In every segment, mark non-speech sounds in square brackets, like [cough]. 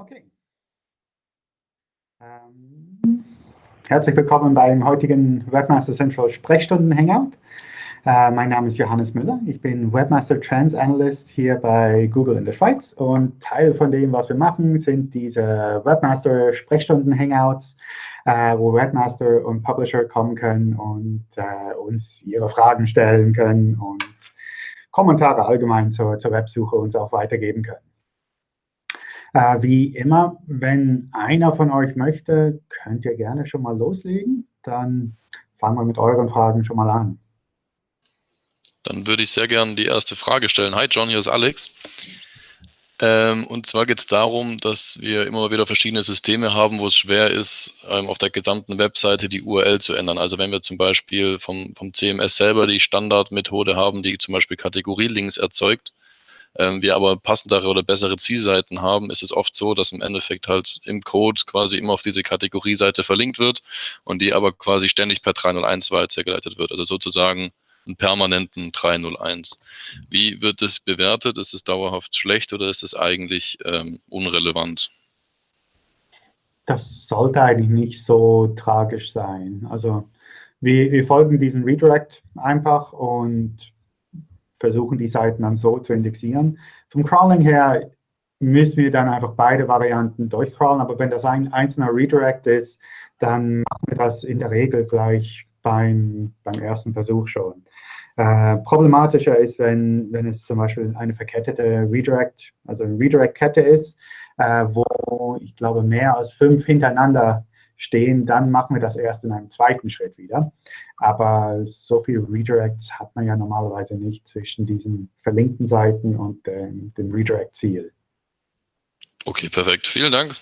Okay. Ähm, herzlich willkommen beim heutigen Webmaster Central Sprechstunden Hangout. Äh, mein Name ist Johannes Müller. Ich bin Webmaster Trends Analyst hier bei Google in der Schweiz. Und Teil von dem, was wir machen, sind diese Webmaster Sprechstunden Hangouts, äh, wo Webmaster und Publisher kommen können und äh, uns ihre Fragen stellen können und Kommentare allgemein zur, zur Websuche uns auch weitergeben können. Äh, wie immer, wenn einer von euch möchte, könnt ihr gerne schon mal loslegen. Dann fangen wir mit euren Fragen schon mal an. Dann würde ich sehr gerne die erste Frage stellen. Hi John, hier ist Alex. Ähm, und zwar geht es darum, dass wir immer wieder verschiedene Systeme haben, wo es schwer ist, ähm, auf der gesamten Webseite die URL zu ändern. Also wenn wir zum Beispiel vom, vom CMS selber die Standardmethode haben, die zum Beispiel Kategorielinks erzeugt, ähm, wir aber passendere oder bessere Zielseiten haben, ist es oft so, dass im Endeffekt halt im Code quasi immer auf diese Kategorieseite verlinkt wird und die aber quasi ständig per 301 weitergeleitet wird. Also sozusagen einen permanenten 301. Wie wird das bewertet? Ist es dauerhaft schlecht oder ist es eigentlich ähm, unrelevant? Das sollte eigentlich nicht so tragisch sein. Also wir, wir folgen diesem Redirect einfach und versuchen, die Seiten dann so zu indexieren. Vom Crawling her müssen wir dann einfach beide Varianten durchcrawlen, aber wenn das ein einzelner Redirect ist, dann machen wir das in der Regel gleich beim, beim ersten Versuch schon. Äh, problematischer ist, wenn, wenn es zum Beispiel eine verkettete Redirect, also eine Redirect-Kette ist, äh, wo ich glaube mehr als fünf hintereinander stehen, dann machen wir das erst in einem zweiten Schritt wieder. Aber so viele Redirects hat man ja normalerweise nicht zwischen diesen verlinkten Seiten und ähm, dem Redirect-Ziel. Okay, perfekt. Vielen Dank.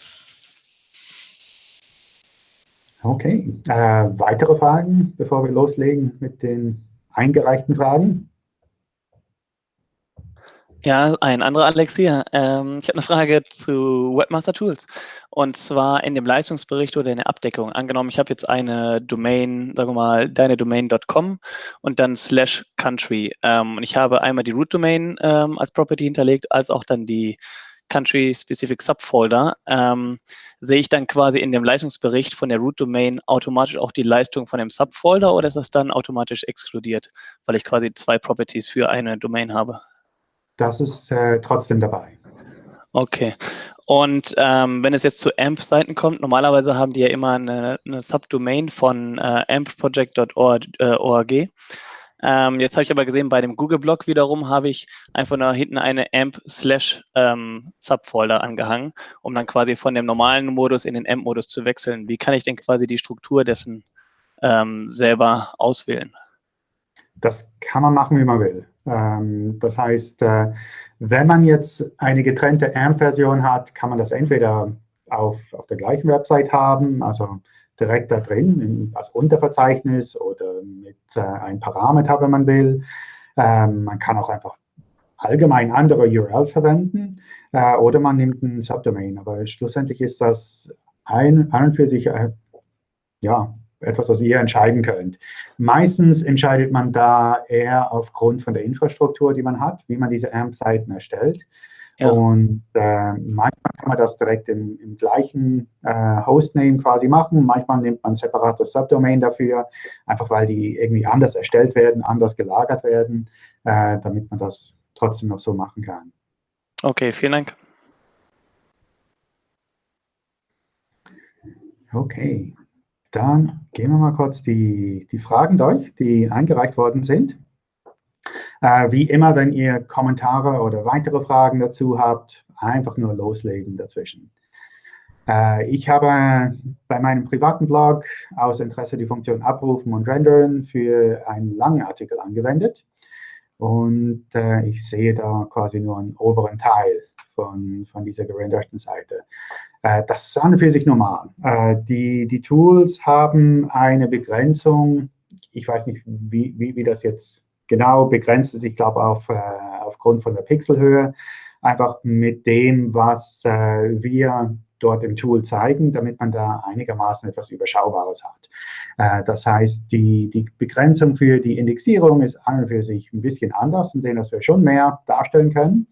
Okay, äh, weitere Fragen, bevor wir loslegen mit den eingereichten Fragen? Ja, ein anderer Alex hier. Ähm, ich habe eine Frage zu Webmaster Tools. Und zwar in dem Leistungsbericht oder in der Abdeckung. Angenommen, ich habe jetzt eine Domain, sagen wir mal, deine Domain.com und dann slash country. Ähm, und ich habe einmal die Root Domain ähm, als Property hinterlegt, als auch dann die Country-Specific Subfolder. Ähm, sehe ich dann quasi in dem Leistungsbericht von der Root Domain automatisch auch die Leistung von dem Subfolder oder ist das dann automatisch exkludiert, weil ich quasi zwei Properties für eine Domain habe? Das ist äh, trotzdem dabei. Okay. Und ähm, wenn es jetzt zu AMP-Seiten kommt, normalerweise haben die ja immer eine, eine Subdomain von äh, ampproject.org. Äh, ähm, jetzt habe ich aber gesehen, bei dem Google-Blog wiederum habe ich einfach nur hinten eine AMP-Slash-Subfolder ähm, angehangen, um dann quasi von dem normalen Modus in den AMP-Modus zu wechseln. Wie kann ich denn quasi die Struktur dessen ähm, selber auswählen? Das kann man machen, wie man will. Ähm, das heißt, äh, wenn man jetzt eine getrennte AMP-Version hat, kann man das entweder auf, auf der gleichen Website haben, also direkt da drin als Unterverzeichnis oder mit äh, einem Parameter, wenn man will. Ähm, man kann auch einfach allgemein andere URLs verwenden äh, oder man nimmt ein Subdomain. Aber schlussendlich ist das ein, an für sich äh, ja, etwas, was ihr entscheiden könnt. Meistens entscheidet man da eher aufgrund von der Infrastruktur, die man hat, wie man diese AMP-Seiten erstellt. Ja. Und äh, manchmal kann man das direkt im, im gleichen äh, Hostname quasi machen. Manchmal nimmt man ein separates Subdomain dafür, einfach weil die irgendwie anders erstellt werden, anders gelagert werden, äh, damit man das trotzdem noch so machen kann. Okay, vielen Dank. Okay. Dann gehen wir mal kurz die, die Fragen durch, die eingereicht worden sind. Äh, wie immer, wenn ihr Kommentare oder weitere Fragen dazu habt, einfach nur loslegen dazwischen. Äh, ich habe bei meinem privaten Blog aus Interesse die Funktion Abrufen und Rendern für einen langen Artikel angewendet. Und äh, ich sehe da quasi nur einen oberen Teil von, von dieser gerenderten Seite. Äh, das ist an und für sich normal. Äh, die, die Tools haben eine Begrenzung, ich weiß nicht, wie, wie, wie das jetzt genau begrenzt ist, ich glaube auf, äh, aufgrund von der Pixelhöhe, einfach mit dem, was wir dort im Tool zeigen, damit man da einigermaßen etwas Überschaubares hat. das heißt, die, die Begrenzung für die Indexierung ist an und für sich ein bisschen anders, in dem wir schon mehr darstellen können.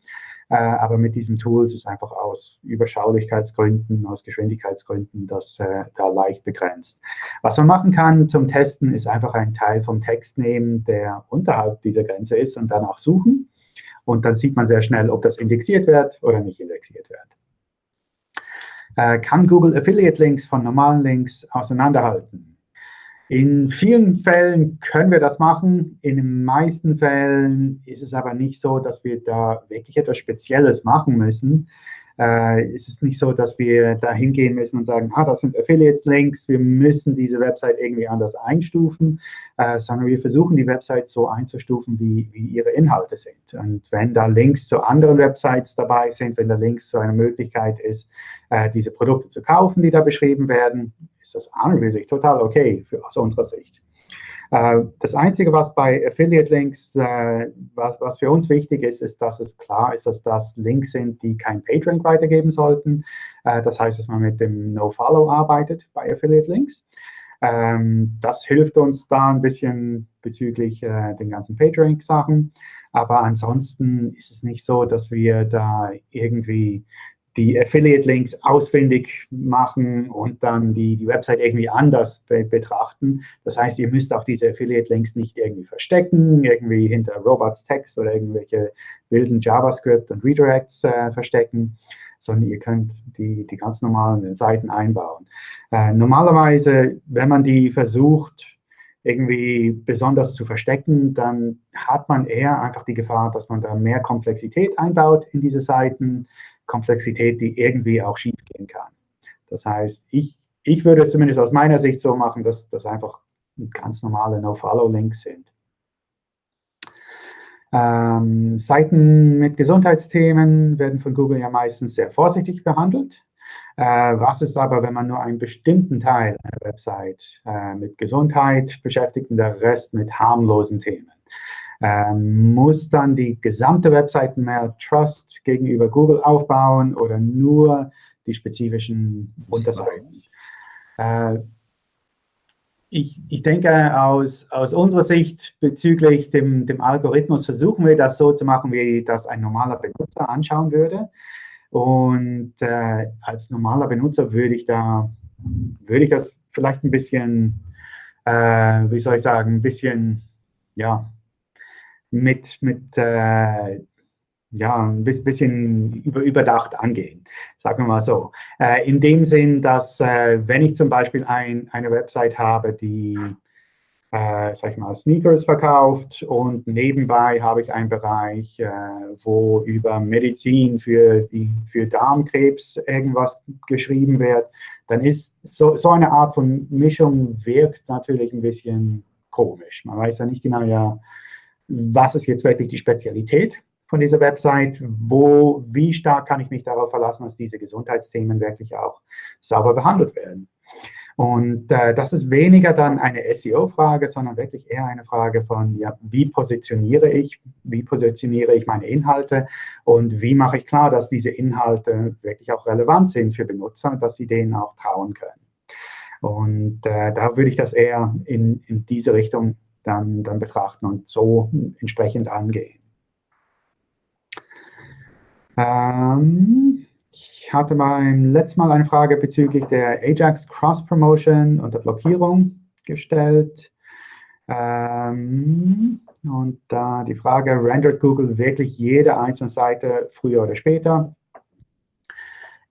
Äh, aber mit diesen Tools ist einfach aus Überschaulichkeitsgründen, aus Geschwindigkeitsgründen das äh, da leicht begrenzt. Was man machen kann zum Testen, ist einfach einen Teil vom Text nehmen, der unterhalb dieser Grenze ist und danach suchen. Und dann sieht man sehr schnell, ob das indexiert wird oder nicht indexiert wird. Äh, kann Google Affiliate Links von normalen Links auseinanderhalten? In vielen Fällen können wir das machen. In den meisten Fällen ist es aber nicht so, dass wir da wirklich etwas Spezielles machen müssen äh, ist es nicht so, dass wir da hingehen müssen und sagen, ah, das sind Affiliates-Links, wir müssen diese Website irgendwie anders einstufen, äh, sondern wir versuchen, die Website so einzustufen, wie, wie ihre Inhalte sind. Und wenn da Links zu anderen Websites dabei sind, wenn da Links zu einer Möglichkeit ist, äh, diese Produkte zu kaufen, die da beschrieben werden, ist das an und für sich total okay für, aus unserer Sicht. Äh, das Einzige, was bei Affiliate-Links, äh, was, was für uns wichtig ist, ist, dass es klar ist, dass das Links sind, die kein PageRank weitergeben sollten. Äh, das heißt, dass man mit dem No-Follow arbeitet bei Affiliate-Links. Ähm, das hilft uns da ein bisschen bezüglich den ganzen PageRank-Sachen. Aber ansonsten ist es nicht so, dass wir da irgendwie die Affiliate-Links ausfindig machen und dann die, die Website irgendwie anders be betrachten. Das heißt, ihr müsst auch diese Affiliate-Links nicht irgendwie verstecken, irgendwie hinter Robots-Text oder irgendwelche wilden JavaScript und Redirects äh, verstecken, sondern ihr könnt die, die ganz normalen Seiten einbauen. Äh, normalerweise, wenn man die versucht, irgendwie besonders zu verstecken, dann hat man eher einfach die Gefahr, dass man da mehr Komplexität einbaut in diese Seiten, Komplexität, die irgendwie auch schief gehen kann. Das heißt, ich, ich würde es zumindest aus meiner Sicht so machen, dass das einfach ganz normale No-Follow-Links sind. Ähm, Seiten mit Gesundheitsthemen werden von Google ja meistens sehr vorsichtig behandelt. Äh, was ist aber, wenn man nur einen bestimmten Teil einer Website äh, mit Gesundheit beschäftigt und der Rest mit harmlosen Themen? Ähm, muss dann die gesamte Webseite mehr Trust gegenüber Google aufbauen oder nur die spezifischen Unterseiten? Äh, ich, ich, denke, aus, aus unserer Sicht bezüglich dem, dem Algorithmus versuchen wir das so zu machen, wie das ein normaler Benutzer anschauen würde. Und äh, als normaler Benutzer würde ich da, würde ich das vielleicht ein bisschen, äh, wie soll ich sagen, ein bisschen, ja, mit, mit äh, ja, ein bisschen über, überdacht angehen, sagen wir mal so. Äh, in dem Sinn, dass äh, wenn ich zum Beispiel ein, eine Website habe, die, äh, sag ich mal, Sneakers verkauft und nebenbei habe ich einen Bereich, äh, wo über Medizin für, die, für Darmkrebs irgendwas geschrieben wird, dann ist so, so eine Art von Mischung wirkt natürlich ein bisschen komisch. Man weiß ja nicht genau, ja, was ist jetzt wirklich die Spezialität von dieser Website, wo, wie stark kann ich mich darauf verlassen, dass diese Gesundheitsthemen wirklich auch sauber behandelt werden. Und äh, das ist weniger dann eine SEO-Frage, sondern wirklich eher eine Frage von, ja, wie positioniere ich, wie positioniere ich meine Inhalte und wie mache ich klar, dass diese Inhalte wirklich auch relevant sind für Benutzer, dass sie denen auch trauen können. Und äh, da würde ich das eher in, in diese Richtung dann, dann betrachten und so entsprechend angehen. Ähm, ich hatte beim letzten Mal eine Frage bezüglich der Ajax Cross-Promotion und der Blockierung gestellt. Ähm, und da die Frage, rendert Google wirklich jede einzelne Seite früher oder später?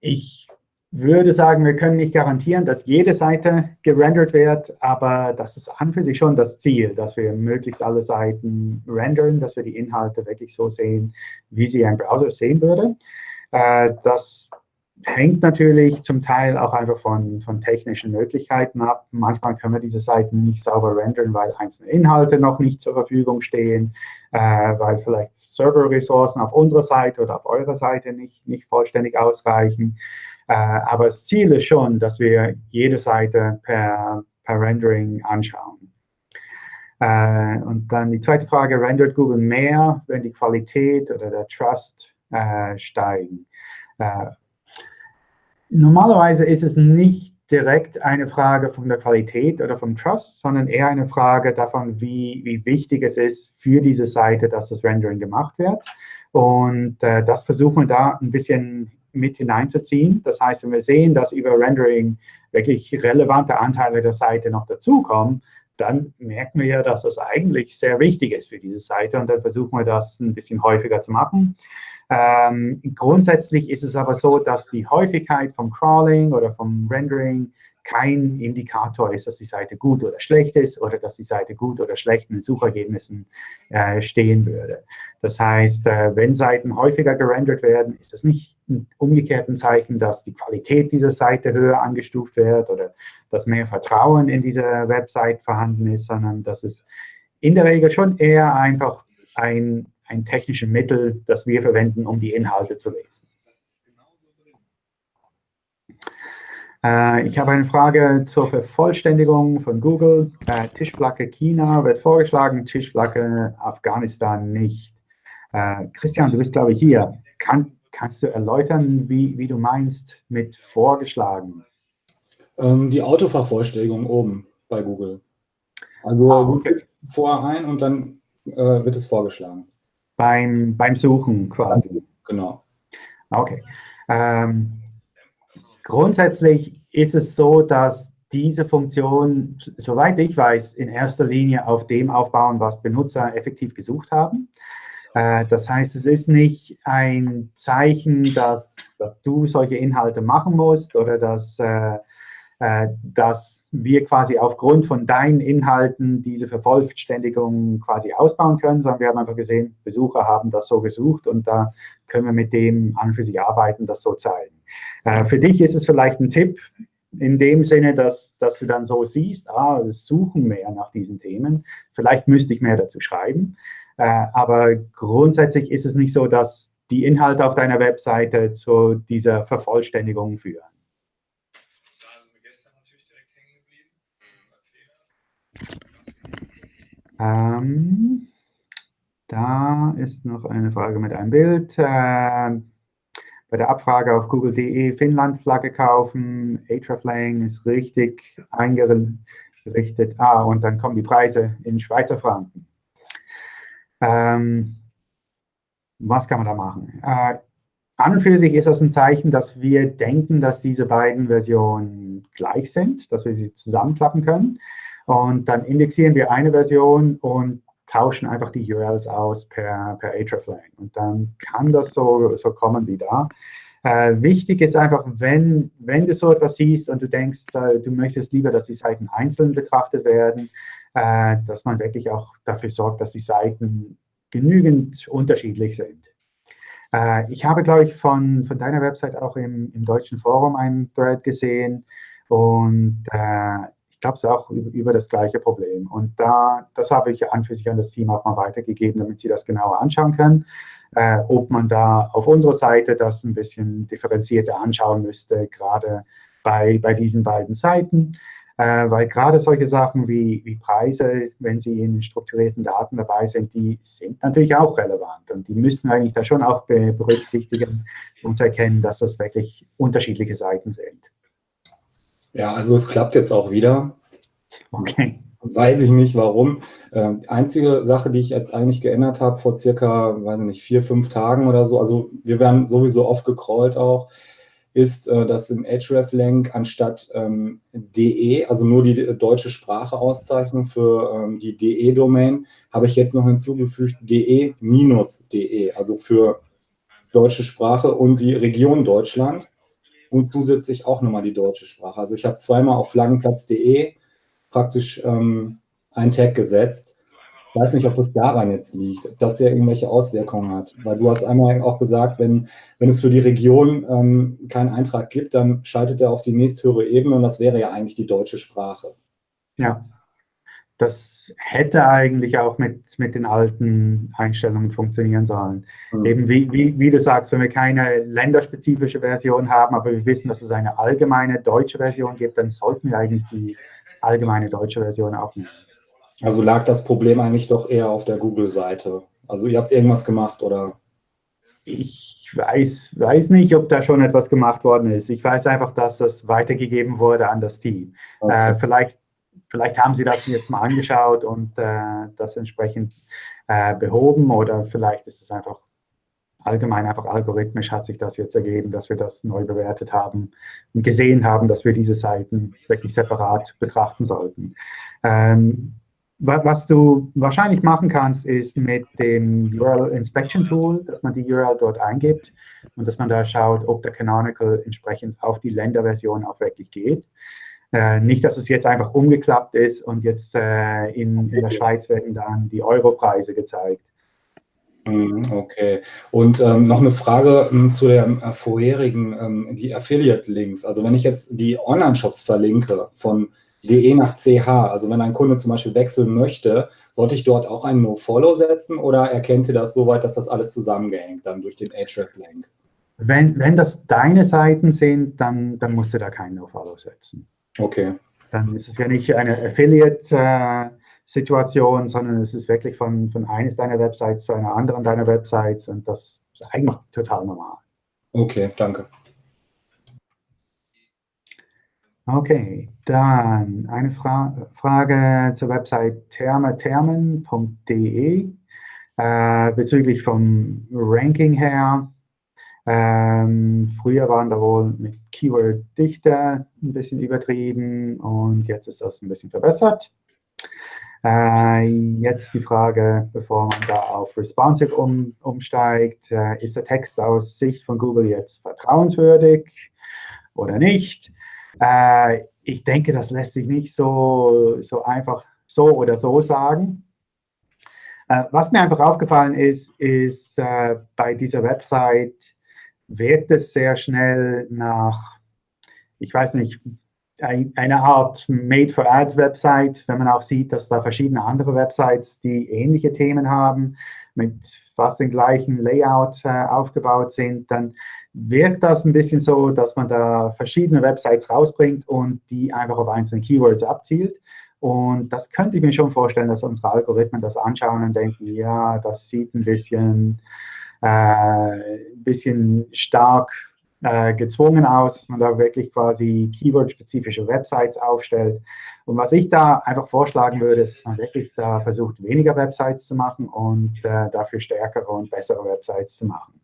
Ich würde sagen, wir können nicht garantieren, dass jede Seite gerendert wird, aber das ist an für sich schon das Ziel, dass wir möglichst alle Seiten rendern, dass wir die Inhalte wirklich so sehen, wie sie ein Browser sehen würde. Äh, das hängt natürlich zum Teil auch einfach von, von technischen Möglichkeiten ab. Manchmal können wir diese Seiten nicht sauber rendern, weil einzelne Inhalte noch nicht zur Verfügung stehen, äh, weil vielleicht Server-Ressourcen auf unserer Seite oder auf eurer Seite nicht, nicht vollständig ausreichen. Äh, aber das Ziel ist schon, dass wir jede Seite per, per Rendering anschauen. Äh, und dann die zweite Frage, rendert Google mehr, wenn die Qualität oder der Trust äh, steigen? normalerweise ist es nicht direkt eine Frage von der Qualität oder vom Trust, sondern eher eine Frage davon, wie, wie wichtig es ist für diese Seite, dass das Rendering gemacht wird. Und äh, das versuchen wir da ein bisschen mit hineinzuziehen. Das heißt, wenn wir sehen, dass über Rendering wirklich relevante Anteile der Seite noch dazukommen, dann merken wir ja, dass das eigentlich sehr wichtig ist für diese Seite und dann versuchen wir das ein bisschen häufiger zu machen. Ähm, grundsätzlich ist es aber so, dass die Häufigkeit vom Crawling oder vom Rendering kein Indikator ist, dass die Seite gut oder schlecht ist oder dass die Seite gut oder schlecht in den Suchergebnissen äh, stehen würde. Das heißt, äh, wenn Seiten häufiger gerendert werden, ist das nicht ein umgekehrten Zeichen, dass die Qualität dieser Seite höher angestuft wird oder dass mehr Vertrauen in diese Website vorhanden ist, sondern dass es in der Regel schon eher einfach ein, ein technisches Mittel, das wir verwenden, um die Inhalte zu lesen. Äh, ich habe eine Frage zur Vervollständigung von Google. Äh, Tischflagge China wird vorgeschlagen, Tischflagge Afghanistan nicht. Äh, Christian, du bist, glaube ich, hier. Kann, kannst du erläutern, wie, wie du meinst mit vorgeschlagen? Ähm, die Autovervollständigung oben bei Google. Also ah, okay. du gibst vorher ein und dann äh, wird es vorgeschlagen. Beim, beim Suchen quasi. Genau. Okay. Ähm, Grundsätzlich ist es so, dass diese Funktion, soweit ich weiß, in erster Linie auf dem aufbauen, was Benutzer effektiv gesucht haben. Äh, das heißt, es ist nicht ein Zeichen, dass, dass du solche Inhalte machen musst oder dass, äh, äh, dass wir quasi aufgrund von deinen Inhalten diese Vervollständigung quasi ausbauen können, sondern wir haben einfach gesehen, Besucher haben das so gesucht und da können wir mit dem an für sich arbeiten, das so zeigen. Äh, für dich ist es vielleicht ein Tipp in dem Sinne, dass, dass du dann so siehst, ah, es suchen mehr nach diesen Themen. Vielleicht müsste ich mehr dazu schreiben. Äh, aber grundsätzlich ist es nicht so, dass die Inhalte auf deiner Webseite zu dieser Vervollständigung führen. Ähm, da ist noch eine Frage mit einem Bild. Äh, bei der Abfrage auf google.de Finnland-Flagge kaufen, Ahreflang ist richtig eingerichtet. Ah, und dann kommen die Preise in Schweizer Franken. Ähm, was kann man da machen? Äh, an und für sich ist das ein Zeichen, dass wir denken, dass diese beiden Versionen gleich sind, dass wir sie zusammenklappen können. Und dann indexieren wir eine Version und tauschen einfach die URLs aus per, per hreflang. Und dann kann das so, so kommen wie da. Äh, wichtig ist einfach, wenn, wenn du so etwas siehst und du denkst, äh, du möchtest lieber, dass die Seiten einzeln betrachtet werden, äh, dass man wirklich auch dafür sorgt, dass die Seiten genügend unterschiedlich sind. Äh, ich habe, glaube ich, von, von deiner Website auch im, im deutschen Forum einen Thread gesehen und äh, ich glaube, es ist auch über das gleiche Problem. Und da, das habe ich an für sich an das Team auch mal weitergegeben, damit sie das genauer anschauen können. Äh, ob man da auf unserer Seite das ein bisschen differenzierter anschauen müsste, gerade bei, bei diesen beiden Seiten. Äh, weil gerade solche Sachen wie, wie Preise, wenn sie in strukturierten Daten dabei sind, die sind natürlich auch relevant. Und die müssen wir eigentlich da schon auch berücksichtigen, um zu erkennen, dass das wirklich unterschiedliche Seiten sind. Ja, also es klappt jetzt auch wieder. Okay. Weiß ich nicht, warum. Ähm, einzige Sache, die ich jetzt eigentlich geändert habe vor circa, weiß ich nicht, vier, fünf Tagen oder so, also wir werden sowieso oft gecrawlt auch, ist, äh, dass im hreflang anstatt ähm, de, also nur die deutsche Sprache Auszeichnung für ähm, die de-Domain, habe ich jetzt noch hinzugefügt de-de, -de, also für deutsche Sprache und die Region Deutschland und zusätzlich auch nochmal die deutsche Sprache. Also ich habe zweimal auf flaggenplatz.de praktisch ähm, einen Tag gesetzt. Ich weiß nicht, ob es daran jetzt liegt, ob das ja irgendwelche Auswirkungen hat. Weil du hast einmal auch gesagt, wenn, wenn es für die Region ähm, keinen Eintrag gibt, dann schaltet er auf die nächsthöhere Ebene und das wäre ja eigentlich die deutsche Sprache. Ja, das hätte eigentlich auch mit, mit den alten Einstellungen funktionieren sollen. Mhm. Eben wie, wie, wie, du sagst, wenn wir keine länderspezifische Version haben, aber wir wissen, dass es eine allgemeine deutsche Version gibt, dann sollten wir eigentlich die allgemeine deutsche Version auch nehmen. Also lag das Problem eigentlich doch eher auf der Google-Seite. Also ihr habt irgendwas gemacht, oder? Ich weiß, weiß nicht, ob da schon etwas gemacht worden ist. Ich weiß einfach, dass das weitergegeben wurde an das Team. Okay. Äh, vielleicht Vielleicht haben Sie das jetzt mal angeschaut und äh, das entsprechend äh, behoben oder vielleicht ist es einfach allgemein einfach algorithmisch hat sich das jetzt ergeben, dass wir das neu bewertet haben und gesehen haben, dass wir diese Seiten wirklich separat betrachten sollten. Ähm, was du wahrscheinlich machen kannst, ist mit dem URL Inspection Tool, dass man die URL dort eingibt und dass man da schaut, ob der Canonical entsprechend auf die Länderversion auch wirklich geht. Äh, nicht, dass es jetzt einfach umgeklappt ist und jetzt äh, in, in der Schweiz werden dann die Europreise gezeigt. Mhm, okay. Und ähm, noch eine Frage ähm, zu der äh, vorherigen, ähm, die Affiliate-Links. Also wenn ich jetzt die Online-Shops verlinke von DE nach CH, also wenn ein Kunde zum Beispiel wechseln möchte, sollte ich dort auch ein No-Follow setzen oder erkennt ihr das soweit, dass das alles zusammengehängt dann durch den Href-Link? Wenn, wenn das deine Seiten sind, dann, dann musst du da kein No-Follow setzen. Okay. Dann ist es ja nicht eine Affiliate- äh, Situation, sondern es ist wirklich von, von eines deiner Websites zu einer anderen deiner Websites und das ist eigentlich total normal. Okay, danke. Okay, dann eine Fra Frage zur Website thermethermen.de äh, bezüglich vom Ranking her. Ähm, früher waren da wohl mit Keyword-Dichte ein bisschen übertrieben und jetzt ist das ein bisschen verbessert. Äh, jetzt die Frage, bevor man da auf Responsive um, umsteigt, äh, ist der Text aus Sicht von Google jetzt vertrauenswürdig oder nicht? Äh, ich denke, das lässt sich nicht so, so einfach so oder so sagen. Äh, was mir einfach aufgefallen ist, ist äh, bei dieser Website wird es sehr schnell nach, ich weiß nicht, eine Art Made-for-Ads-Website, wenn man auch sieht, dass da verschiedene andere Websites, die ähnliche Themen haben, mit fast dem gleichen Layout äh, aufgebaut sind, dann wirkt das ein bisschen so, dass man da verschiedene Websites rausbringt und die einfach auf einzelne Keywords abzielt. Und das könnte ich mir schon vorstellen, dass unsere Algorithmen das anschauen und denken, ja, das sieht ein bisschen, äh, bisschen stark äh, gezwungen aus, dass man da wirklich quasi Keyword-spezifische Websites aufstellt. Und was ich da einfach vorschlagen würde, ist, dass man wirklich da versucht, weniger Websites zu machen und äh, dafür stärkere und bessere Websites zu machen.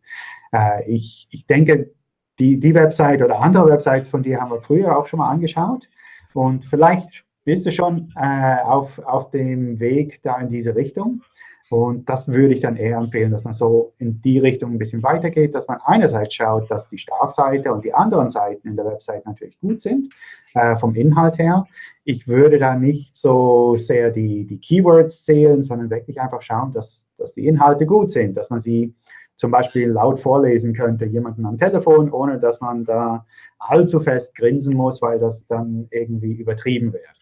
Äh, ich, ich denke, die, die Website oder andere Websites von dir haben wir früher auch schon mal angeschaut. Und vielleicht bist du schon äh, auf, auf dem Weg da in diese Richtung. Und das würde ich dann eher empfehlen, dass man so in die Richtung ein bisschen weitergeht, dass man einerseits schaut, dass die Startseite und die anderen Seiten in der Website natürlich gut sind, äh, vom Inhalt her. Ich würde da nicht so sehr die, die Keywords zählen, sondern wirklich einfach schauen, dass, dass die Inhalte gut sind, dass man sie zum Beispiel laut vorlesen könnte, jemanden am Telefon, ohne dass man da allzu fest grinsen muss, weil das dann irgendwie übertrieben wäre.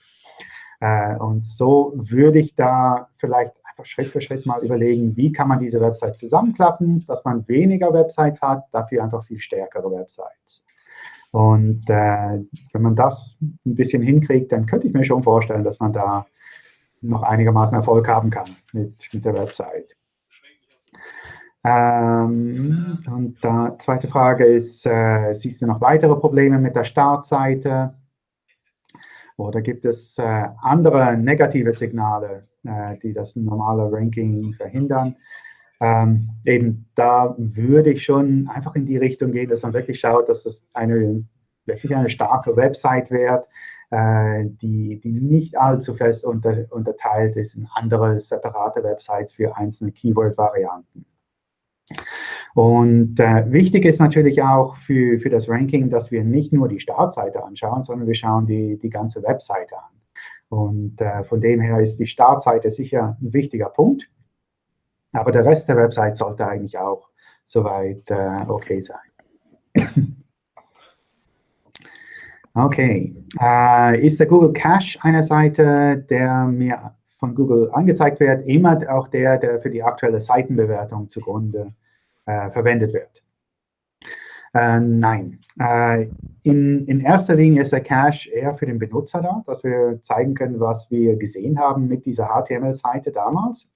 Äh, und so würde ich da vielleicht einfach Schritt für Schritt mal überlegen, wie kann man diese Websites zusammenklappen, dass man weniger Websites hat, dafür einfach viel stärkere Websites. Und äh, wenn man das ein bisschen hinkriegt, dann könnte ich mir schon vorstellen, dass man da noch einigermaßen Erfolg haben kann mit, mit der Website. Ähm, und die zweite Frage ist, äh, siehst du noch weitere Probleme mit der Startseite? Oder gibt es äh, andere negative Signale, äh, die das normale Ranking verhindern. Ähm, eben da würde ich schon einfach in die Richtung gehen, dass man wirklich schaut, dass das eine wirklich eine starke Website wird, äh, die, die nicht allzu fest unter, unterteilt ist in andere separate Websites für einzelne Keyword-Varianten. Und äh, wichtig ist natürlich auch für, für das Ranking, dass wir nicht nur die Startseite anschauen, sondern wir schauen die, die ganze Webseite an. Und äh, von dem her ist die Startseite sicher ein wichtiger Punkt. Aber der Rest der Website sollte eigentlich auch soweit äh, okay sein. [clears throat] okay. Äh, ist der Google Cache eine Seite, der mir von Google angezeigt wird, immer auch der, der für die aktuelle Seitenbewertung zugrunde verwendet wird? Äh, nein. Äh, in, in erster Linie ist der Cache eher für den Benutzer da, dass wir zeigen können, was wir gesehen haben mit dieser HTML-Seite damals.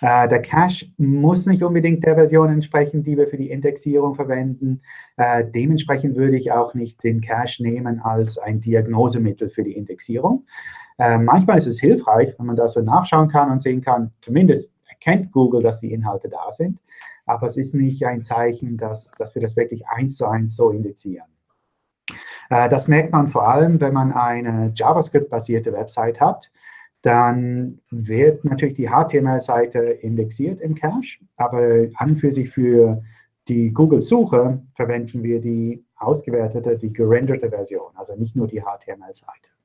Äh, der Cache muss nicht unbedingt der Version entsprechen, die wir für die Indexierung verwenden. Äh, dementsprechend würde ich auch nicht den Cache nehmen als ein Diagnosemittel für die Indexierung. Äh, manchmal ist es hilfreich, wenn man da so nachschauen kann und sehen kann, zumindest erkennt Google, dass die Inhalte da sind. Aber es ist nicht ein Zeichen, dass, dass wir das wirklich eins zu eins so indizieren. Äh, das merkt man vor allem, wenn man eine JavaScript-basierte Website hat. Dann wird natürlich die HTML-Seite indexiert im Cache, aber an für sich für die Google-Suche verwenden wir die ausgewertete, die gerenderte Version, also nicht nur die HTML-Seite.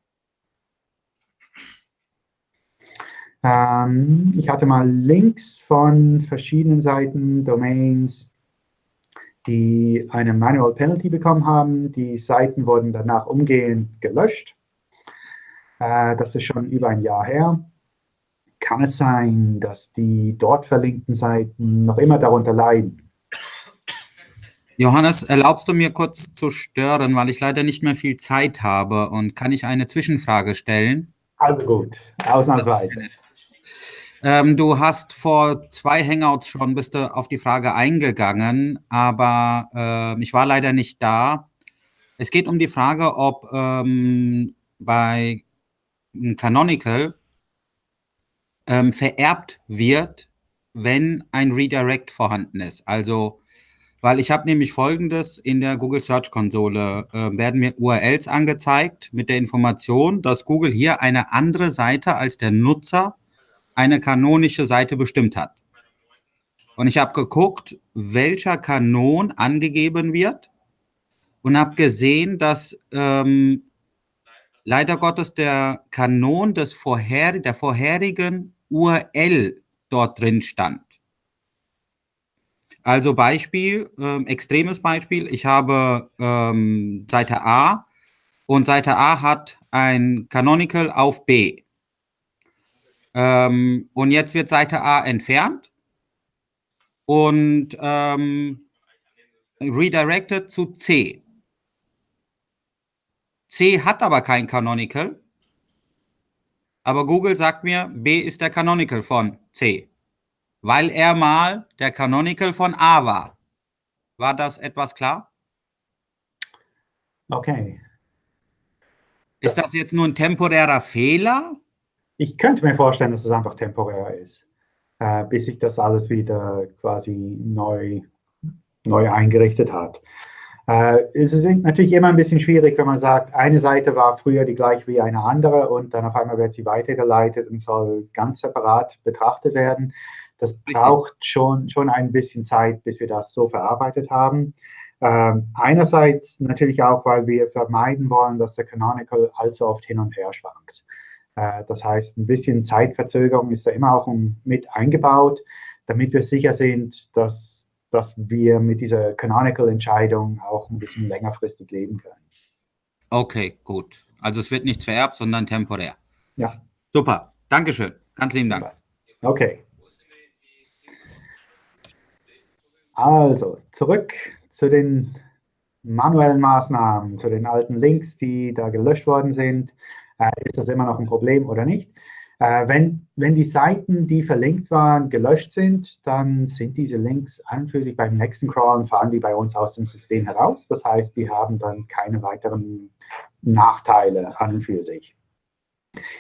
Ähm, ich hatte mal Links von verschiedenen Seiten, Domains, die eine Manual Penalty bekommen haben. Die Seiten wurden danach umgehend gelöscht. Äh, das ist schon über ein Jahr her. Kann es sein, dass die dort verlinkten Seiten noch immer darunter leiden? Johannes, erlaubst du mir kurz zu stören, weil ich leider nicht mehr viel Zeit habe und kann ich eine Zwischenfrage stellen? Also gut, ausnahmsweise. Ähm, du hast vor zwei Hangouts schon bist du auf die Frage eingegangen, aber äh, ich war leider nicht da. Es geht um die Frage, ob ähm, bei Canonical ähm, vererbt wird, wenn ein Redirect vorhanden ist. Also, weil ich habe nämlich folgendes in der Google Search Konsole, äh, werden mir URLs angezeigt mit der Information, dass Google hier eine andere Seite als der Nutzer eine kanonische Seite bestimmt hat. Und ich habe geguckt, welcher Kanon angegeben wird und habe gesehen, dass ähm, leider Gottes der Kanon des vorher, der vorherigen URL dort drin stand. Also Beispiel, ähm, extremes Beispiel, ich habe ähm, Seite A und Seite A hat ein Canonical auf B. Ähm, und jetzt wird Seite A entfernt und ähm, redirected zu C. C hat aber kein Canonical, aber Google sagt mir, B ist der Canonical von C, weil er mal der Canonical von A war. War das etwas klar? Okay. Ist das jetzt nur ein temporärer Fehler ich könnte mir vorstellen, dass es einfach temporär ist, äh, bis sich das alles wieder quasi neu, neu eingerichtet hat. Äh, es ist natürlich immer ein bisschen schwierig, wenn man sagt, eine Seite war früher die gleiche wie eine andere und dann auf einmal wird sie weitergeleitet und soll ganz separat betrachtet werden. Das braucht schon, schon ein bisschen Zeit, bis wir das so verarbeitet haben. Ähm, einerseits natürlich auch, weil wir vermeiden wollen, dass der Canonical allzu oft hin und her schwankt. Äh, das heißt, ein bisschen Zeitverzögerung ist da immer auch mit eingebaut, damit wir sicher sind, dass, dass wir mit dieser Canonical-Entscheidung auch ein bisschen längerfristig leben können. Okay, gut. Also es wird nichts vererbt, sondern temporär. Ja. Super. Dankeschön. Ganz lieben Dank. Okay. Also, zurück zu den manuellen Maßnahmen, zu den alten Links, die da gelöscht worden sind ist das immer noch ein Problem oder nicht. Äh, wenn, wenn die Seiten, die verlinkt waren, gelöscht sind, dann sind diese Links an und für sich beim nächsten Crawlen, fahren die bei uns aus dem System heraus. Das heißt, die haben dann keine weiteren Nachteile an und für sich.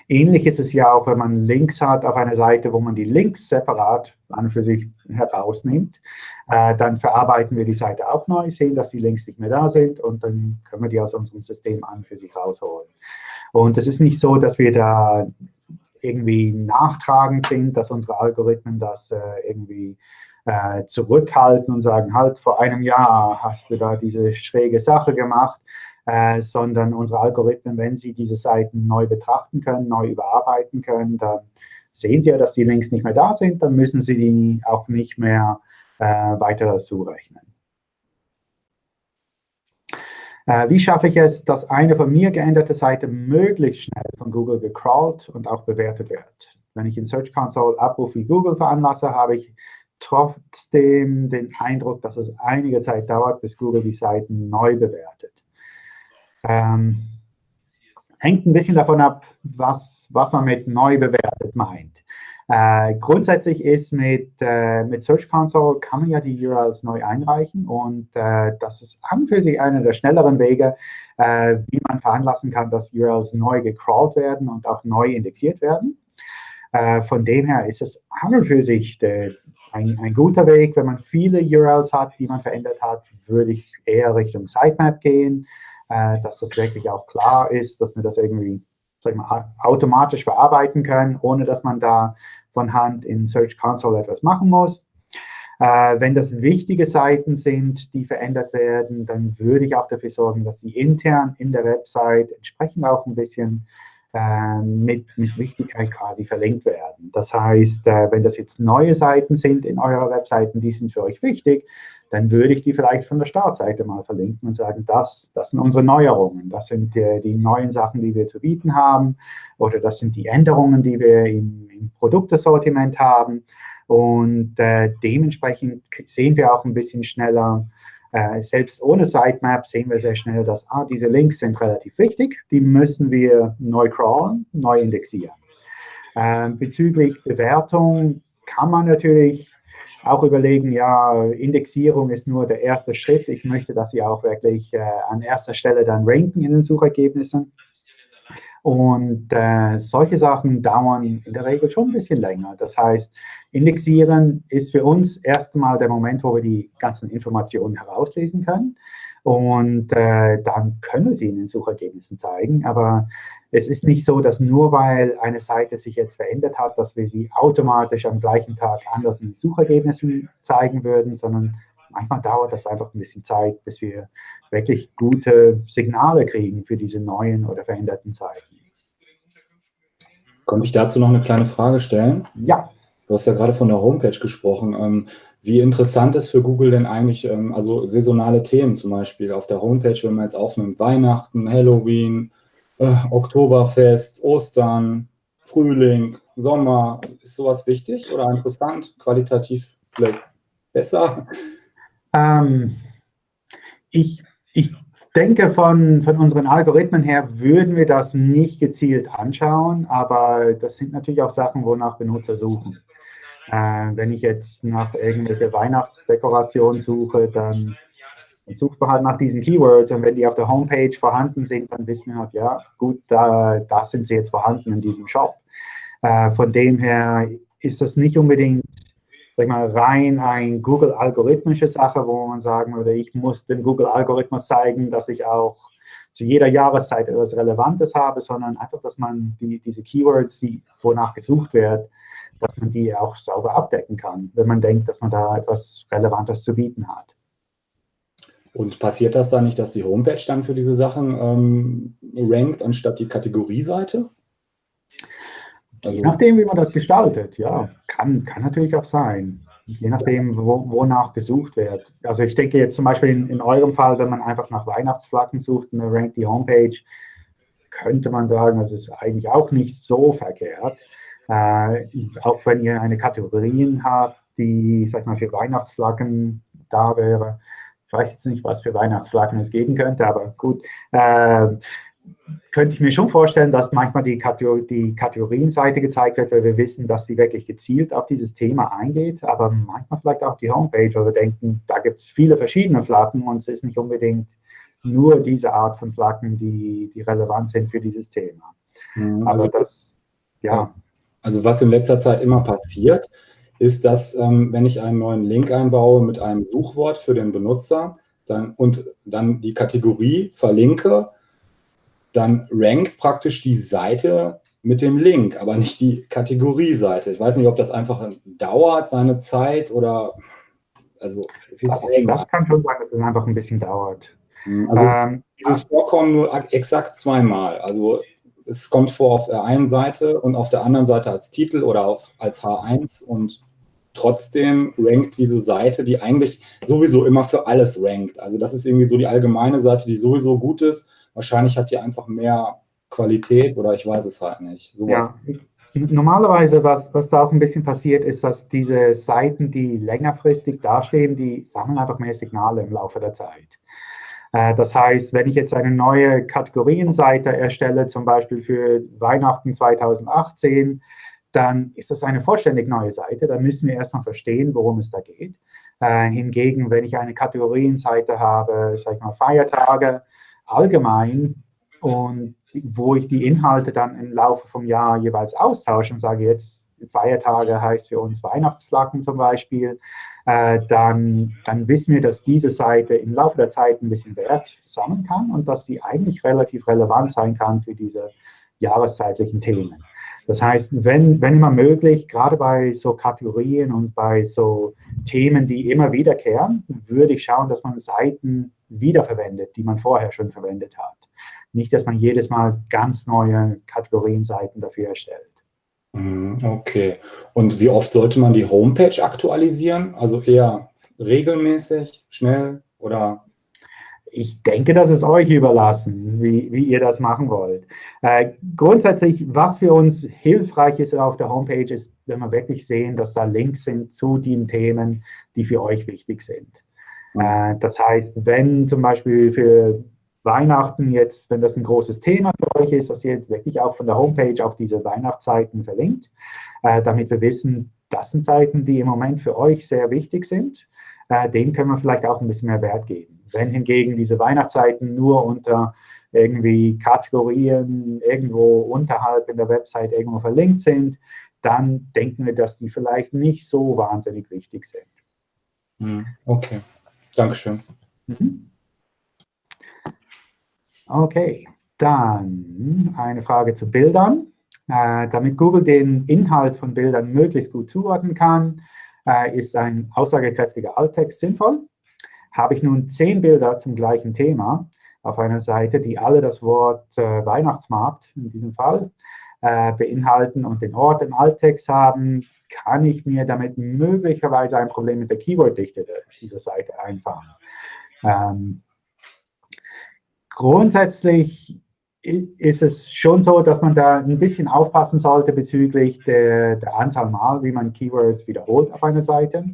Ähnlich ist es ja auch, wenn man Links hat auf einer Seite, wo man die Links separat an und für sich herausnimmt. Äh, dann verarbeiten wir die Seite auch neu, sehen, dass die Links nicht mehr da sind und dann können wir die aus unserem System an und für sich rausholen. Und es ist nicht so, dass wir da irgendwie nachtragend sind, dass unsere Algorithmen das äh, irgendwie äh, zurückhalten und sagen, halt, vor einem Jahr hast du da diese schräge Sache gemacht, äh, sondern unsere Algorithmen, wenn sie diese Seiten neu betrachten können, neu überarbeiten können, dann sehen sie ja, dass die Links nicht mehr da sind, dann müssen sie die auch nicht mehr äh, weiter dazu rechnen. Äh, wie schaffe ich es, dass eine von mir geänderte Seite möglichst schnell von Google gecrawlt und auch bewertet wird? Wenn ich in Search Console Abruf wie Google veranlasse, habe ich trotzdem den Eindruck, dass es einige Zeit dauert, bis Google die Seiten neu bewertet. Ähm, hängt ein bisschen davon ab, was, was man mit neu bewertet meint. Äh, grundsätzlich ist mit, äh, mit Search Console kann man ja die URLs neu einreichen und äh, das ist an und für sich einer der schnelleren Wege, äh, wie man veranlassen kann, dass URLs neu gecrawlt werden und auch neu indexiert werden. Äh, von dem her ist es an und für sich de, ein, ein guter Weg. Wenn man viele URLs hat, die man verändert hat, würde ich eher Richtung Sitemap gehen, äh, dass das wirklich auch klar ist, dass wir das irgendwie sag mal, automatisch verarbeiten können, ohne dass man da von Hand in Search Console etwas machen muss. Äh, wenn das wichtige Seiten sind, die verändert werden, dann würde ich auch dafür sorgen, dass sie intern in der Website entsprechend auch ein bisschen mit, mit Wichtigkeit quasi verlinkt werden. Das heißt, äh, wenn das jetzt neue Seiten sind in eurer Webseiten, die sind für euch wichtig, dann würde ich die vielleicht von der Startseite mal verlinken und sagen, das, das sind unsere Neuerungen, das sind die, die neuen Sachen, die wir zu bieten haben oder das sind die Änderungen, die wir im, im Produktesortiment haben. Und äh, dementsprechend sehen wir auch ein bisschen schneller, äh, selbst ohne Sitemap sehen wir sehr schnell, dass ah, diese Links sind relativ wichtig, die müssen wir neu crawlen, neu indexieren. Äh, bezüglich Bewertung kann man natürlich auch überlegen, ja, Indexierung ist nur der erste Schritt. Ich möchte, dass Sie auch wirklich äh, an erster Stelle dann ranken in den Suchergebnissen. Und äh, solche Sachen dauern in der Regel schon ein bisschen länger. Das heißt, Indexieren ist für uns erstmal der Moment, wo wir die ganzen Informationen herauslesen können. Und äh, dann können wir sie in den Suchergebnissen zeigen. Aber es ist nicht so, dass nur weil eine Seite sich jetzt verändert hat, dass wir sie automatisch am gleichen Tag anders in den Suchergebnissen zeigen würden, sondern manchmal dauert das einfach ein bisschen Zeit, bis wir wirklich gute Signale kriegen für diese neuen oder veränderten Seiten. Könnte ich dazu noch eine kleine Frage stellen? Ja. Du hast ja gerade von der Homepage gesprochen. Ähm, wie interessant ist für Google denn eigentlich, ähm, also saisonale Themen zum Beispiel auf der Homepage, wenn man jetzt aufnimmt, Weihnachten, Halloween, äh, Oktoberfest, Ostern, Frühling, Sommer, ist sowas wichtig oder interessant, qualitativ vielleicht besser? Ähm, ich, ich denke, von, von unseren Algorithmen her würden wir das nicht gezielt anschauen, aber das sind natürlich auch Sachen, wonach Benutzer suchen. Äh, wenn ich jetzt nach irgendwelcher Weihnachtsdekoration suche, dann, dann sucht man halt nach diesen Keywords und wenn die auf der Homepage vorhanden sind, dann wissen wir halt, ja, gut, da, da sind sie jetzt vorhanden in diesem Shop. Äh, von dem her ist das nicht unbedingt sag mal, rein ein Google-algorithmische Sache, wo man sagen würde, ich muss dem Google-Algorithmus zeigen, dass ich auch zu jeder Jahreszeit etwas Relevantes habe, sondern einfach, dass man die, diese Keywords, die wonach gesucht wird, dass man die auch sauber abdecken kann, wenn man denkt, dass man da etwas Relevantes zu bieten hat. Und passiert das dann nicht, dass die Homepage dann für diese Sachen ähm, rankt, anstatt die Kategorieseite? Also, Je nachdem, wie man das gestaltet, ja, kann, kann natürlich auch sein. Je nachdem, wo, wonach gesucht wird. Also ich denke jetzt zum Beispiel in, in eurem Fall, wenn man einfach nach Weihnachtsflaggen sucht dann rankt die Homepage, könnte man sagen, das ist eigentlich auch nicht so verkehrt. Äh, auch wenn ihr eine Kategorien habt, die, sag mal, für Weihnachtsflaggen da wäre. Ich weiß jetzt nicht, was für Weihnachtsflaggen es geben könnte, aber gut. Äh, könnte ich mir schon vorstellen, dass manchmal die, Kategor die Kategorienseite gezeigt wird, weil wir wissen, dass sie wirklich gezielt auf dieses Thema eingeht, aber manchmal vielleicht auch die Homepage, weil wir denken, da gibt es viele verschiedene Flaggen und es ist nicht unbedingt nur diese Art von Flaggen, die, die relevant sind für dieses Thema. Mhm, also das, ja. Also was in letzter Zeit immer passiert, ist, dass ähm, wenn ich einen neuen Link einbaue mit einem Suchwort für den Benutzer dann, und dann die Kategorie verlinke, dann rankt praktisch die Seite mit dem Link, aber nicht die Kategorieseite. Ich weiß nicht, ob das einfach dauert, seine Zeit oder also das, das kann schon sein, dass es einfach ein bisschen dauert. Mhm, also ähm, dieses Vorkommen nur exakt zweimal. Also es kommt vor auf der einen Seite und auf der anderen Seite als Titel oder auf, als H1 und trotzdem rankt diese Seite, die eigentlich sowieso immer für alles rankt. Also das ist irgendwie so die allgemeine Seite, die sowieso gut ist Wahrscheinlich hat die einfach mehr Qualität oder ich weiß es halt nicht. Sowas. Ja. Normalerweise, was, was da auch ein bisschen passiert, ist, dass diese Seiten, die längerfristig dastehen, die sammeln einfach mehr Signale im Laufe der Zeit. Äh, das heißt, wenn ich jetzt eine neue Kategorienseite erstelle, zum Beispiel für Weihnachten 2018, dann ist das eine vollständig neue Seite. Dann müssen wir erstmal verstehen, worum es da geht. Äh, hingegen, wenn ich eine Kategorienseite habe, sag ich mal Feiertage, allgemein und wo ich die Inhalte dann im Laufe vom Jahr jeweils austausche und sage, jetzt Feiertage heißt für uns Weihnachtsflaggen zum Beispiel, äh, dann, dann wissen wir, dass diese Seite im Laufe der Zeit ein bisschen Wert sammeln kann und dass die eigentlich relativ relevant sein kann für diese jahreszeitlichen Themen. Das heißt, wenn, wenn immer möglich, gerade bei so Kategorien und bei so Themen, die immer wiederkehren, würde ich schauen, dass man Seiten wiederverwendet, die man vorher schon verwendet hat. Nicht, dass man jedes Mal ganz neue Kategorienseiten dafür erstellt. Mhm, okay. Und wie oft sollte man die Homepage aktualisieren? Also eher regelmäßig, schnell oder? Ich denke, das ist euch überlassen, wie, wie ihr das machen wollt. Äh, grundsätzlich, was für uns hilfreich ist auf der Homepage, ist, wenn wir wirklich sehen, dass da Links sind zu den Themen, die für euch wichtig sind. Äh, das heißt, wenn zum Beispiel für Weihnachten jetzt, wenn das ein großes Thema für euch ist, dass ihr wirklich auch von der Homepage auf diese Weihnachtszeiten verlinkt, äh, damit wir wissen, das sind Zeiten, die im Moment für euch sehr wichtig sind. Äh, denen können wir vielleicht auch ein bisschen mehr Wert geben. Wenn hingegen diese Weihnachtszeiten nur unter irgendwie Kategorien irgendwo unterhalb in der Website irgendwo verlinkt sind, dann denken wir, dass die vielleicht nicht so wahnsinnig wichtig sind. Hm, okay, Dankeschön. Mhm. Okay, dann eine Frage zu Bildern. Äh, damit Google den Inhalt von Bildern möglichst gut zuordnen kann, äh, ist ein aussagekräftiger Alttext sinnvoll. Habe ich nun zehn Bilder zum gleichen Thema auf einer Seite, die alle das Wort äh, Weihnachtsmarkt in diesem Fall äh, beinhalten und den Ort im Alttext haben, kann ich mir damit möglicherweise ein Problem mit der Keyworddichte dieser Seite einfahren. Ähm, grundsätzlich ist es schon so, dass man da ein bisschen aufpassen sollte bezüglich der, der Anzahl Mal, wie man Keywords wiederholt auf einer Seite.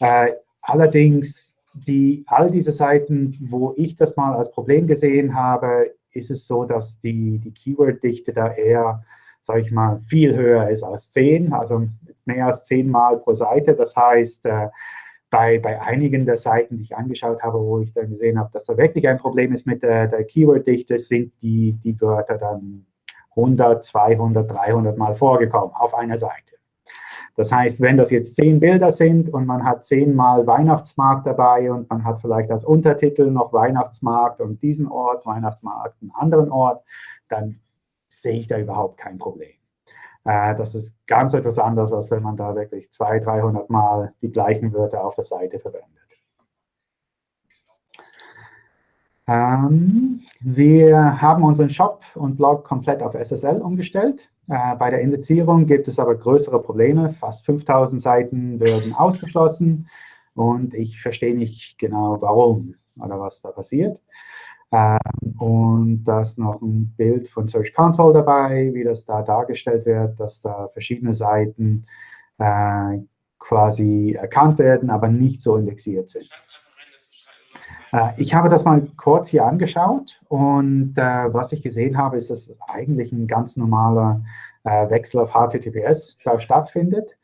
Äh, allerdings, die, all diese Seiten, wo ich das mal als Problem gesehen habe, ist es so, dass die, die Keyword-Dichte da eher, sage ich mal, viel höher ist als 10, also mehr als 10 Mal pro Seite. Das heißt, äh, bei, bei einigen der Seiten, die ich angeschaut habe, wo ich dann gesehen habe, dass da wirklich ein Problem ist mit der, der Keyword-Dichte, sind die, die Wörter dann 100, 200, 300 Mal vorgekommen auf einer Seite. Das heißt, wenn das jetzt zehn Bilder sind und man hat zehnmal Weihnachtsmarkt dabei und man hat vielleicht als Untertitel noch Weihnachtsmarkt und diesen Ort, Weihnachtsmarkt, einen anderen Ort, dann sehe ich da überhaupt kein Problem. Äh, das ist ganz etwas anderes, als wenn man da wirklich 200, 300 Mal die gleichen Wörter auf der Seite verwendet. Ähm, wir haben unseren Shop und Blog komplett auf SSL umgestellt. Äh, bei der Indizierung gibt es aber größere Probleme. Fast 5000 Seiten werden ausgeschlossen und ich verstehe nicht genau, warum oder was da passiert. Ähm, und da ist noch ein Bild von Search Console dabei, wie das da dargestellt wird, dass da verschiedene Seiten äh, quasi erkannt werden, aber nicht so indexiert sind. Äh, ich habe das mal kurz hier angeschaut und äh, was ich gesehen habe, ist, dass eigentlich ein ganz normaler äh, Wechsel auf HTTPS da stattfindet.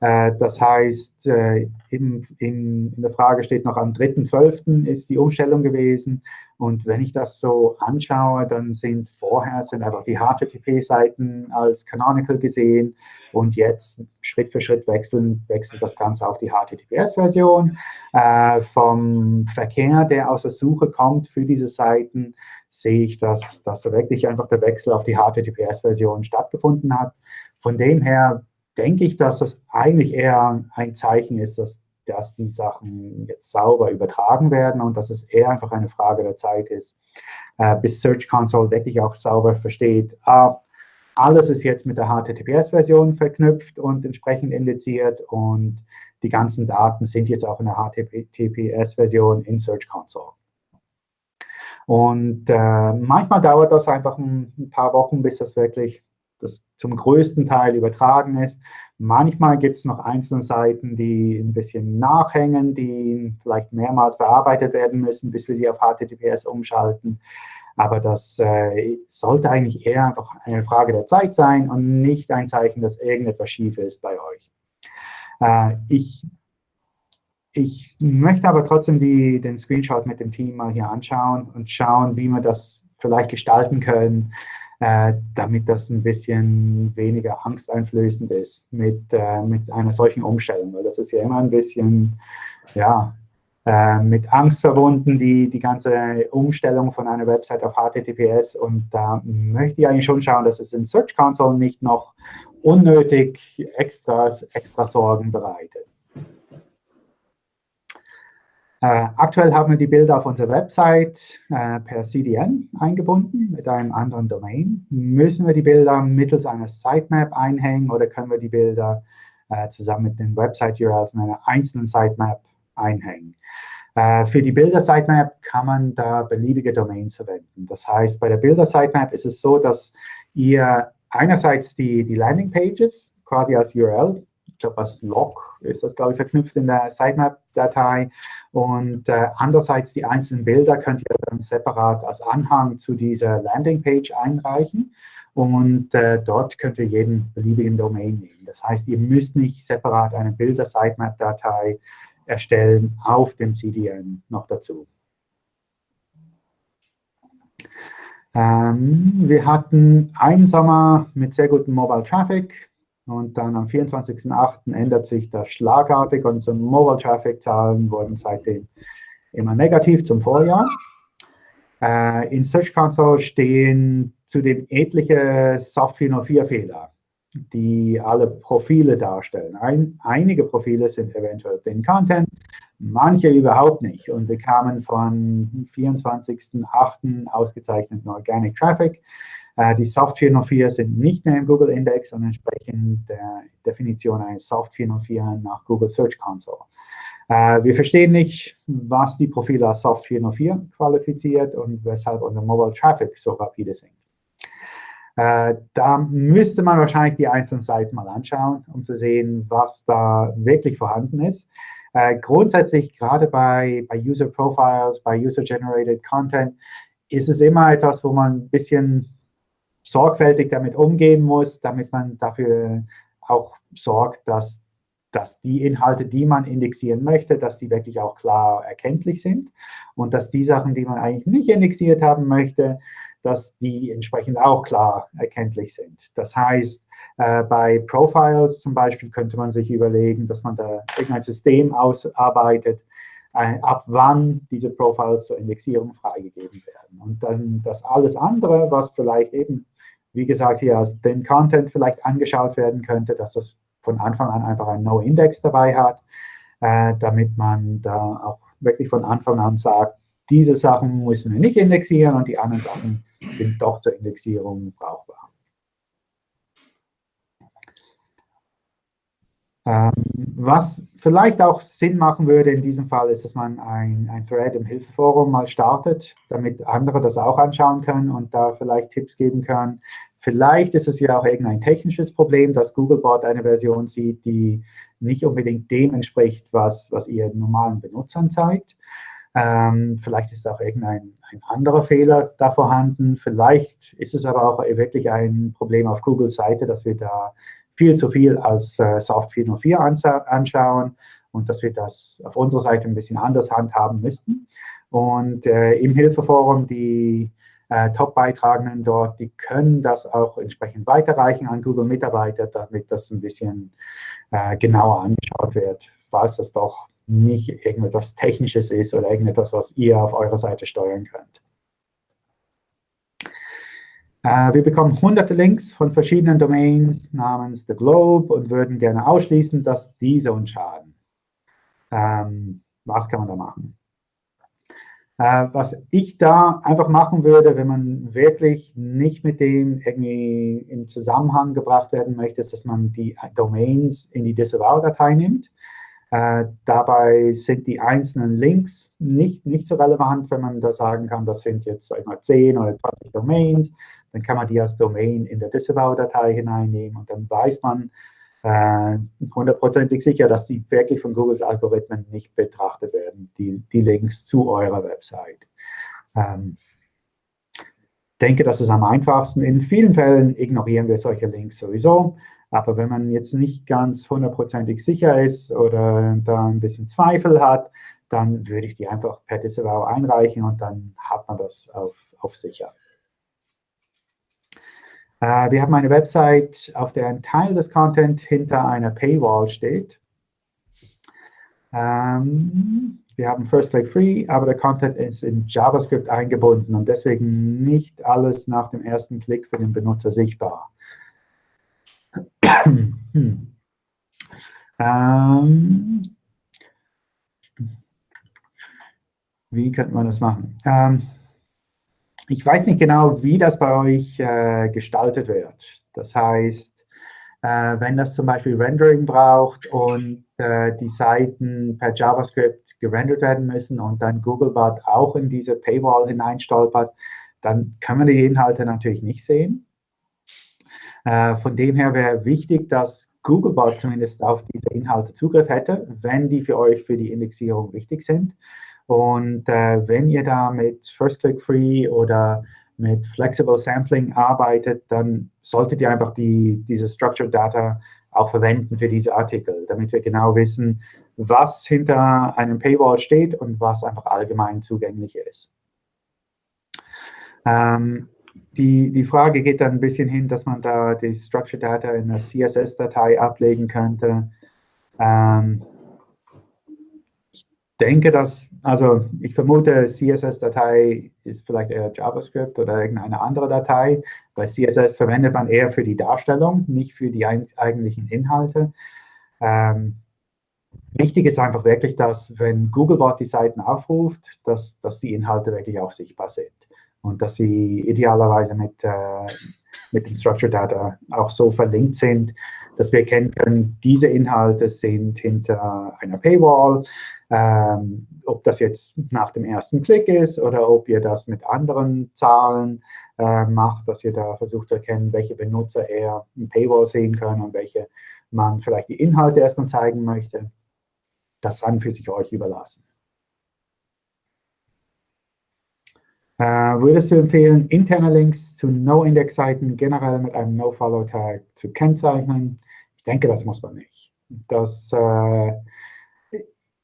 Äh, das heißt, äh, in, in, in, der Frage steht noch, am 3.12. ist die Umstellung gewesen. Und wenn ich das so anschaue, dann sind vorher sind einfach die HTTP-Seiten als Canonical gesehen und jetzt Schritt für Schritt wechseln, wechselt das Ganze auf die HTTPS-Version. Äh, vom Verkehr, der aus der Suche kommt für diese Seiten, sehe ich, dass, dass da wirklich einfach der Wechsel auf die HTTPS-Version stattgefunden hat. Von dem her denke ich, dass das eigentlich eher ein Zeichen ist, dass, dass die Sachen jetzt sauber übertragen werden und dass es eher einfach eine Frage der Zeit ist, äh, bis Search Console wirklich auch sauber versteht, ah, alles ist jetzt mit der HTTPS-Version verknüpft und entsprechend indiziert und die ganzen Daten sind jetzt auch in der HTTPS-Version in Search Console. Und äh, manchmal dauert das einfach ein, ein paar Wochen, bis das wirklich das zum größten Teil übertragen ist. Manchmal gibt es noch einzelne Seiten, die ein bisschen nachhängen, die vielleicht mehrmals verarbeitet werden müssen, bis wir sie auf HTTPS umschalten. Aber das äh, sollte eigentlich eher einfach eine Frage der Zeit sein und nicht ein Zeichen, dass irgendetwas schief ist bei euch. Äh, ich, ich möchte aber trotzdem die, den Screenshot mit dem Team mal hier anschauen und schauen, wie wir das vielleicht gestalten können, äh, damit das ein bisschen weniger angsteinflößend ist mit, äh, mit einer solchen Umstellung. Weil das ist ja immer ein bisschen, ja, äh, mit Angst verbunden, die, die ganze Umstellung von einer Website auf HTTPS. Und da möchte ich eigentlich schon schauen, dass es in Search Console nicht noch unnötig extras, extra Sorgen bereitet. Äh, aktuell haben wir die Bilder auf unserer Website äh, per CDN eingebunden mit einem anderen Domain. Müssen wir die Bilder mittels einer Sitemap einhängen oder können wir die Bilder äh, zusammen mit den Website-URLs in einer einzelnen Sitemap einhängen? Für die Bilder-Sitemap kann man da beliebige Domains verwenden. Das heißt, bei der Bilder-Sitemap ist es so, dass ihr einerseits die, die Landing-Pages quasi als URL, glaube als Log ist das, glaube ich, verknüpft in der Sitemap-Datei und äh, andererseits die einzelnen Bilder könnt ihr dann separat als Anhang zu dieser Landing-Page einreichen und äh, dort könnt ihr jeden beliebigen Domain nehmen. Das heißt, ihr müsst nicht separat eine Bilder-Sitemap-Datei erstellen auf dem CDN noch dazu. Ähm, wir hatten einen Sommer mit sehr gutem Mobile Traffic und dann am 24.08. ändert sich das schlagartig. Unsere Mobile Traffic Zahlen wurden seitdem immer negativ zum Vorjahr. Äh, in Search Console stehen zudem etliche Soft 404 Fehler die alle Profile darstellen. Ein, einige Profile sind eventuell Thin Content, manche überhaupt nicht. Und wir kamen von 24.08. ausgezeichneten Organic Traffic. Äh, die Soft 404 sind nicht mehr im Google Index und entsprechen der Definition eines Soft 404 nach Google Search Console. Äh, wir verstehen nicht, was die Profile als Soft 404 qualifiziert und weshalb unser Mobile Traffic so rapide sinkt. Äh, da müsste man wahrscheinlich die einzelnen Seiten mal anschauen, um zu sehen, was da wirklich vorhanden ist. Grundsätzlich, gerade bei, bei User Profiles, bei User-Generated Content, ist es immer etwas, wo man ein bisschen sorgfältig damit umgehen muss, damit man dafür auch sorgt, dass, dass die Inhalte, die man indexieren möchte, dass die wirklich auch klar erkenntlich sind und dass die Sachen, die man eigentlich nicht indexiert haben möchte, dass die entsprechend auch klar erkenntlich sind. Das heißt, äh, bei Profiles zum Beispiel könnte man sich überlegen, dass man da irgendein System ausarbeitet, äh, ab wann diese Profiles zur Indexierung freigegeben werden. Und dann das alles andere, was vielleicht eben, wie gesagt, hier als den Content vielleicht angeschaut werden könnte, dass das von Anfang an einfach ein No-Index dabei hat, äh, damit man da auch wirklich von Anfang an sagt, diese Sachen müssen wir nicht indexieren und die anderen Sachen sind doch zur Indexierung brauchbar. Ähm, was vielleicht auch Sinn machen würde in diesem Fall, ist, dass man ein, ein Thread im Hilfeforum mal startet, damit andere das auch anschauen können und da vielleicht Tipps geben können. Vielleicht ist es ja auch irgendein technisches Problem, dass Googlebot eine Version sieht, die nicht unbedingt dem entspricht, was, was ihr normalen Benutzern zeigt. Ähm, vielleicht ist auch irgendein ein anderer Fehler da vorhanden. Vielleicht ist es aber auch wirklich ein Problem auf Googles Seite, dass wir da viel zu viel als äh, Soft 404 anschauen und dass wir das auf unserer Seite ein bisschen anders handhaben müssten. Und äh, im Hilfeforum, die äh, Top-Beitragenden dort, die können das auch entsprechend weiterreichen an Google-Mitarbeiter, damit das ein bisschen äh, genauer angeschaut wird, falls das doch nicht irgendetwas Technisches ist oder irgendetwas, was ihr auf eurer Seite steuern könnt. Äh, wir bekommen hunderte Links von verschiedenen Domains namens The Globe und würden gerne ausschließen, dass diese uns schaden. Ähm, was kann man da machen? Äh, was ich da einfach machen würde, wenn man wirklich nicht mit dem irgendwie in Zusammenhang gebracht werden möchte, ist, dass man die Domains in die Disavow-Datei nimmt äh, dabei sind die einzelnen Links nicht, nicht so relevant, wenn man da sagen kann, das sind jetzt sag mal, 10 oder 20 Domains. Dann kann man die als Domain in der Disavow-Datei hineinnehmen und dann weiß man äh, hundertprozentig sicher, dass die wirklich von Googles Algorithmen nicht betrachtet werden, die, die Links zu eurer Website. Ähm, denke, das ist am einfachsten. In vielen Fällen ignorieren wir solche Links sowieso. Aber wenn man jetzt nicht ganz hundertprozentig sicher ist oder da ein bisschen Zweifel hat, dann würde ich die einfach per Disavow einreichen und dann hat man das auf, auf sicher. Äh, wir haben eine Website, auf der ein Teil des Content hinter einer Paywall steht. Ähm, wir haben First Click Free, aber der Content ist in JavaScript eingebunden und deswegen nicht alles nach dem ersten Klick für den Benutzer sichtbar. Hm. ähm, wie könnte man das machen? Ähm, ich weiß nicht genau, wie das bei euch äh, gestaltet wird. Das heißt, äh, wenn das zum Beispiel Rendering braucht und äh, die Seiten per JavaScript gerendert werden müssen und dann Googlebot auch in diese Paywall hineinstolpert, dann kann man die Inhalte natürlich nicht sehen. Äh, von dem her wäre wichtig, dass Googlebot zumindest auf diese Inhalte Zugriff hätte, wenn die für euch für die Indexierung wichtig sind. Und äh, wenn ihr da mit First Click Free oder mit Flexible Sampling arbeitet, dann solltet ihr einfach die, diese Structured Data auch verwenden für diese Artikel, damit wir genau wissen, was hinter einem Paywall steht und was einfach allgemein zugänglich ist. Ähm, die, die Frage geht dann ein bisschen hin, dass man da die Structured Data in einer CSS-Datei ablegen könnte. Ähm, denke, dass, also ich vermute, CSS-Datei ist vielleicht eher JavaScript oder irgendeine andere Datei. Bei CSS verwendet man eher für die Darstellung, nicht für die eigentlichen Inhalte. Ähm, wichtig ist einfach wirklich, dass wenn Googlebot die Seiten aufruft, dass, dass die Inhalte wirklich auch sichtbar sind und dass sie idealerweise mit, äh, mit dem Structured Data auch so verlinkt sind, dass wir erkennen können, diese Inhalte sind hinter einer Paywall, ähm, ob das jetzt nach dem ersten Klick ist oder ob ihr das mit anderen Zahlen äh, macht, dass ihr da versucht zu erkennen, welche Benutzer eher ein Paywall sehen können und welche man vielleicht die Inhalte erstmal zeigen möchte. Das an für sich euch überlassen. Würdest du empfehlen, interne Links zu No-Index-Seiten generell mit einem No-Follow-Tag zu kennzeichnen? Ich denke, das muss man nicht. Das äh,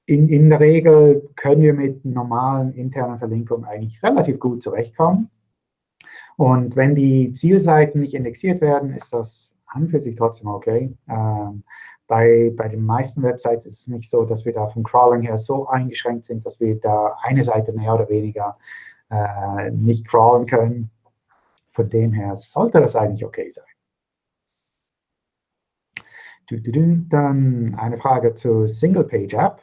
in, in der Regel können wir mit normalen internen Verlinkungen eigentlich relativ gut zurechtkommen. Und wenn die Zielseiten nicht indexiert werden, ist das an für sich trotzdem okay. Ähm, bei, bei den meisten Websites ist es nicht so, dass wir da vom Crawling her so eingeschränkt sind, dass wir da eine Seite mehr oder weniger äh, nicht crawlen können. Von dem her sollte das eigentlich okay sein. Dann eine Frage zur Single-Page-App.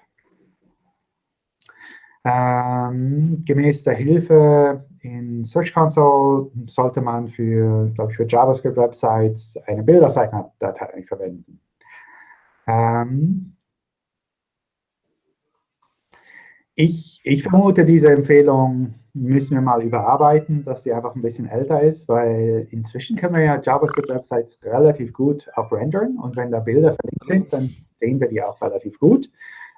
Ähm, gemäß der Hilfe in Search Console sollte man für, glaube ich, für JavaScript-Websites eine Bilderdatei verwenden. Ähm, ich, ich vermute, diese Empfehlung müssen wir mal überarbeiten, dass sie einfach ein bisschen älter ist, weil inzwischen können wir ja JavaScript-Websites relativ gut auch rendern und wenn da Bilder verlinkt sind, dann sehen wir die auch relativ gut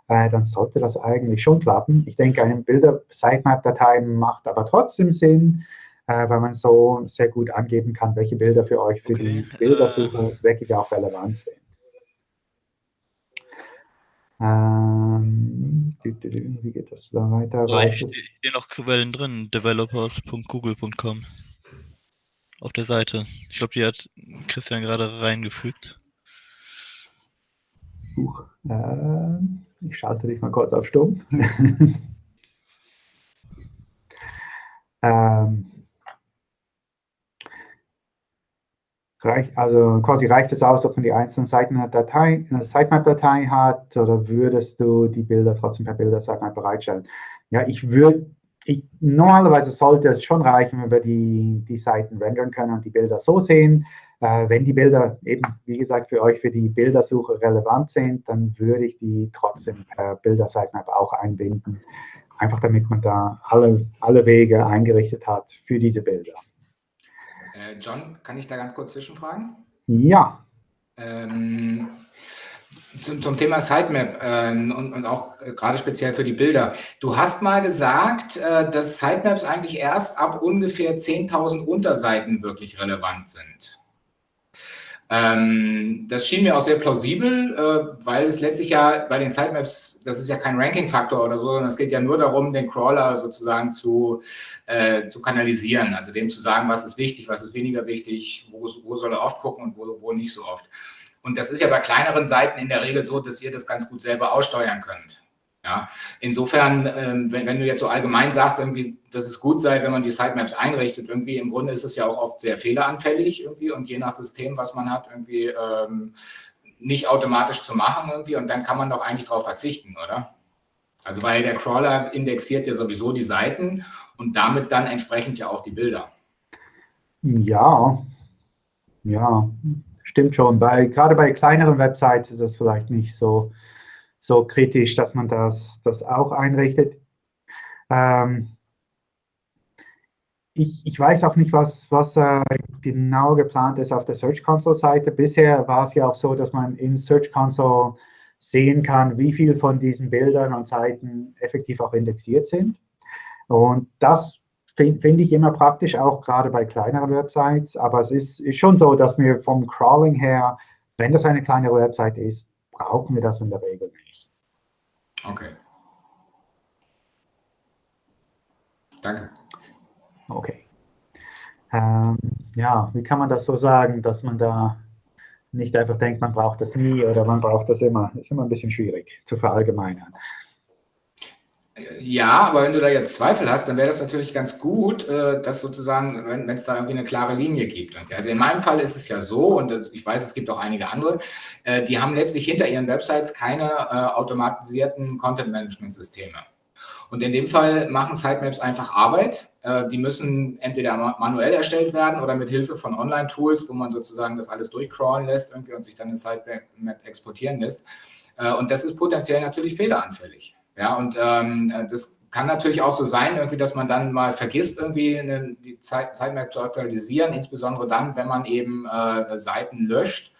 äh, dann sollte das eigentlich schon klappen. Ich denke, eine Bilder-Sitemap-Datei macht aber trotzdem Sinn, äh, weil man so sehr gut angeben kann, welche Bilder für euch für okay. die Bildersuche äh, wirklich auch relevant sind. Ähm, wie geht das da weiter? Ja, ich stehe noch Quellen drin, developers.google.com auf der Seite. Ich glaube, die hat Christian gerade reingefügt. Huch, äh, ich schalte dich mal kurz auf Stumm. [laughs] ähm, reicht, also quasi reicht es aus, ob man die einzelnen Seiten Datei, eine Sitemap-Datei hat oder würdest du die Bilder trotzdem per Bilder-Sitemap bereitstellen? Ja, ich würde, normalerweise sollte es schon reichen, wenn wir die, die Seiten rendern können und die Bilder so sehen, äh, wenn die Bilder eben, wie gesagt, für euch für die Bildersuche relevant sind, dann würde ich die trotzdem per Bilder-Sitemap auch einbinden. Einfach damit man da alle, alle Wege eingerichtet hat für diese Bilder. Äh, John, kann ich da ganz kurz zwischenfragen? Ja. Ähm, zum, zum, Thema Sitemap ähm, und, und, auch äh, gerade speziell für die Bilder. Du hast mal gesagt, äh, dass Sitemaps eigentlich erst ab ungefähr 10.000 Unterseiten wirklich relevant sind. Ähm, das schien mir auch sehr plausibel, äh, weil es letztlich ja bei den Sitemaps, das ist ja kein Ranking-Faktor oder so, sondern es geht ja nur darum, den Crawler sozusagen zu, äh, zu kanalisieren, also dem zu sagen, was ist wichtig, was ist weniger wichtig, wo, wo soll er oft gucken und wo, wo nicht so oft. Und das ist ja bei kleineren Seiten in der Regel so, dass ihr das ganz gut selber aussteuern könnt. Ja, insofern, ähm, wenn, wenn, du jetzt so allgemein sagst, irgendwie, dass es gut sei, wenn man die Sitemaps einrichtet, irgendwie im Grunde ist es ja auch oft sehr fehleranfällig irgendwie und je nach System, was man hat, irgendwie ähm, nicht automatisch zu machen irgendwie und dann kann man doch eigentlich darauf verzichten, oder? Also weil der Crawler indexiert ja sowieso die Seiten und damit dann entsprechend ja auch die Bilder. Ja, ja, stimmt schon. Bei, gerade bei kleineren Websites ist es vielleicht nicht so so kritisch, dass man das, das auch einrichtet. Ähm, ich, ich, weiß auch nicht, was, was äh, genau geplant ist auf der Search Console-Seite. Bisher war es ja auch so, dass man in Search Console sehen kann, wie viel von diesen Bildern und Seiten effektiv auch indexiert sind. Und das finde find ich immer praktisch, auch gerade bei kleineren Websites. Aber es ist, ist schon so, dass wir vom Crawling her, wenn das eine kleinere Website ist, brauchen wir das in der Regel nicht. Okay. Danke. Okay. Ähm, ja, wie kann man das so sagen, dass man da nicht einfach denkt, man braucht das nie oder man braucht das immer. Das ist immer ein bisschen schwierig zu verallgemeinern. Ja, aber wenn du da jetzt Zweifel hast, dann wäre das natürlich ganz gut, äh, dass sozusagen, wenn es da irgendwie eine klare Linie gibt. Also in meinem Fall ist es ja so, und ich weiß, es gibt auch einige andere, äh, die haben letztlich hinter ihren Websites keine äh, automatisierten Content-Management-Systeme. Und in dem Fall machen Sitemaps einfach Arbeit. Die müssen entweder manuell erstellt werden oder mit Hilfe von Online-Tools, wo man sozusagen das alles durchcrawlen lässt irgendwie und sich dann eine Sitemap exportieren lässt. Und das ist potenziell natürlich fehleranfällig. Ja, und ähm, das kann natürlich auch so sein, irgendwie, dass man dann mal vergisst, irgendwie eine, die Zeit, Sitemap zu aktualisieren, insbesondere dann, wenn man eben äh, Seiten löscht,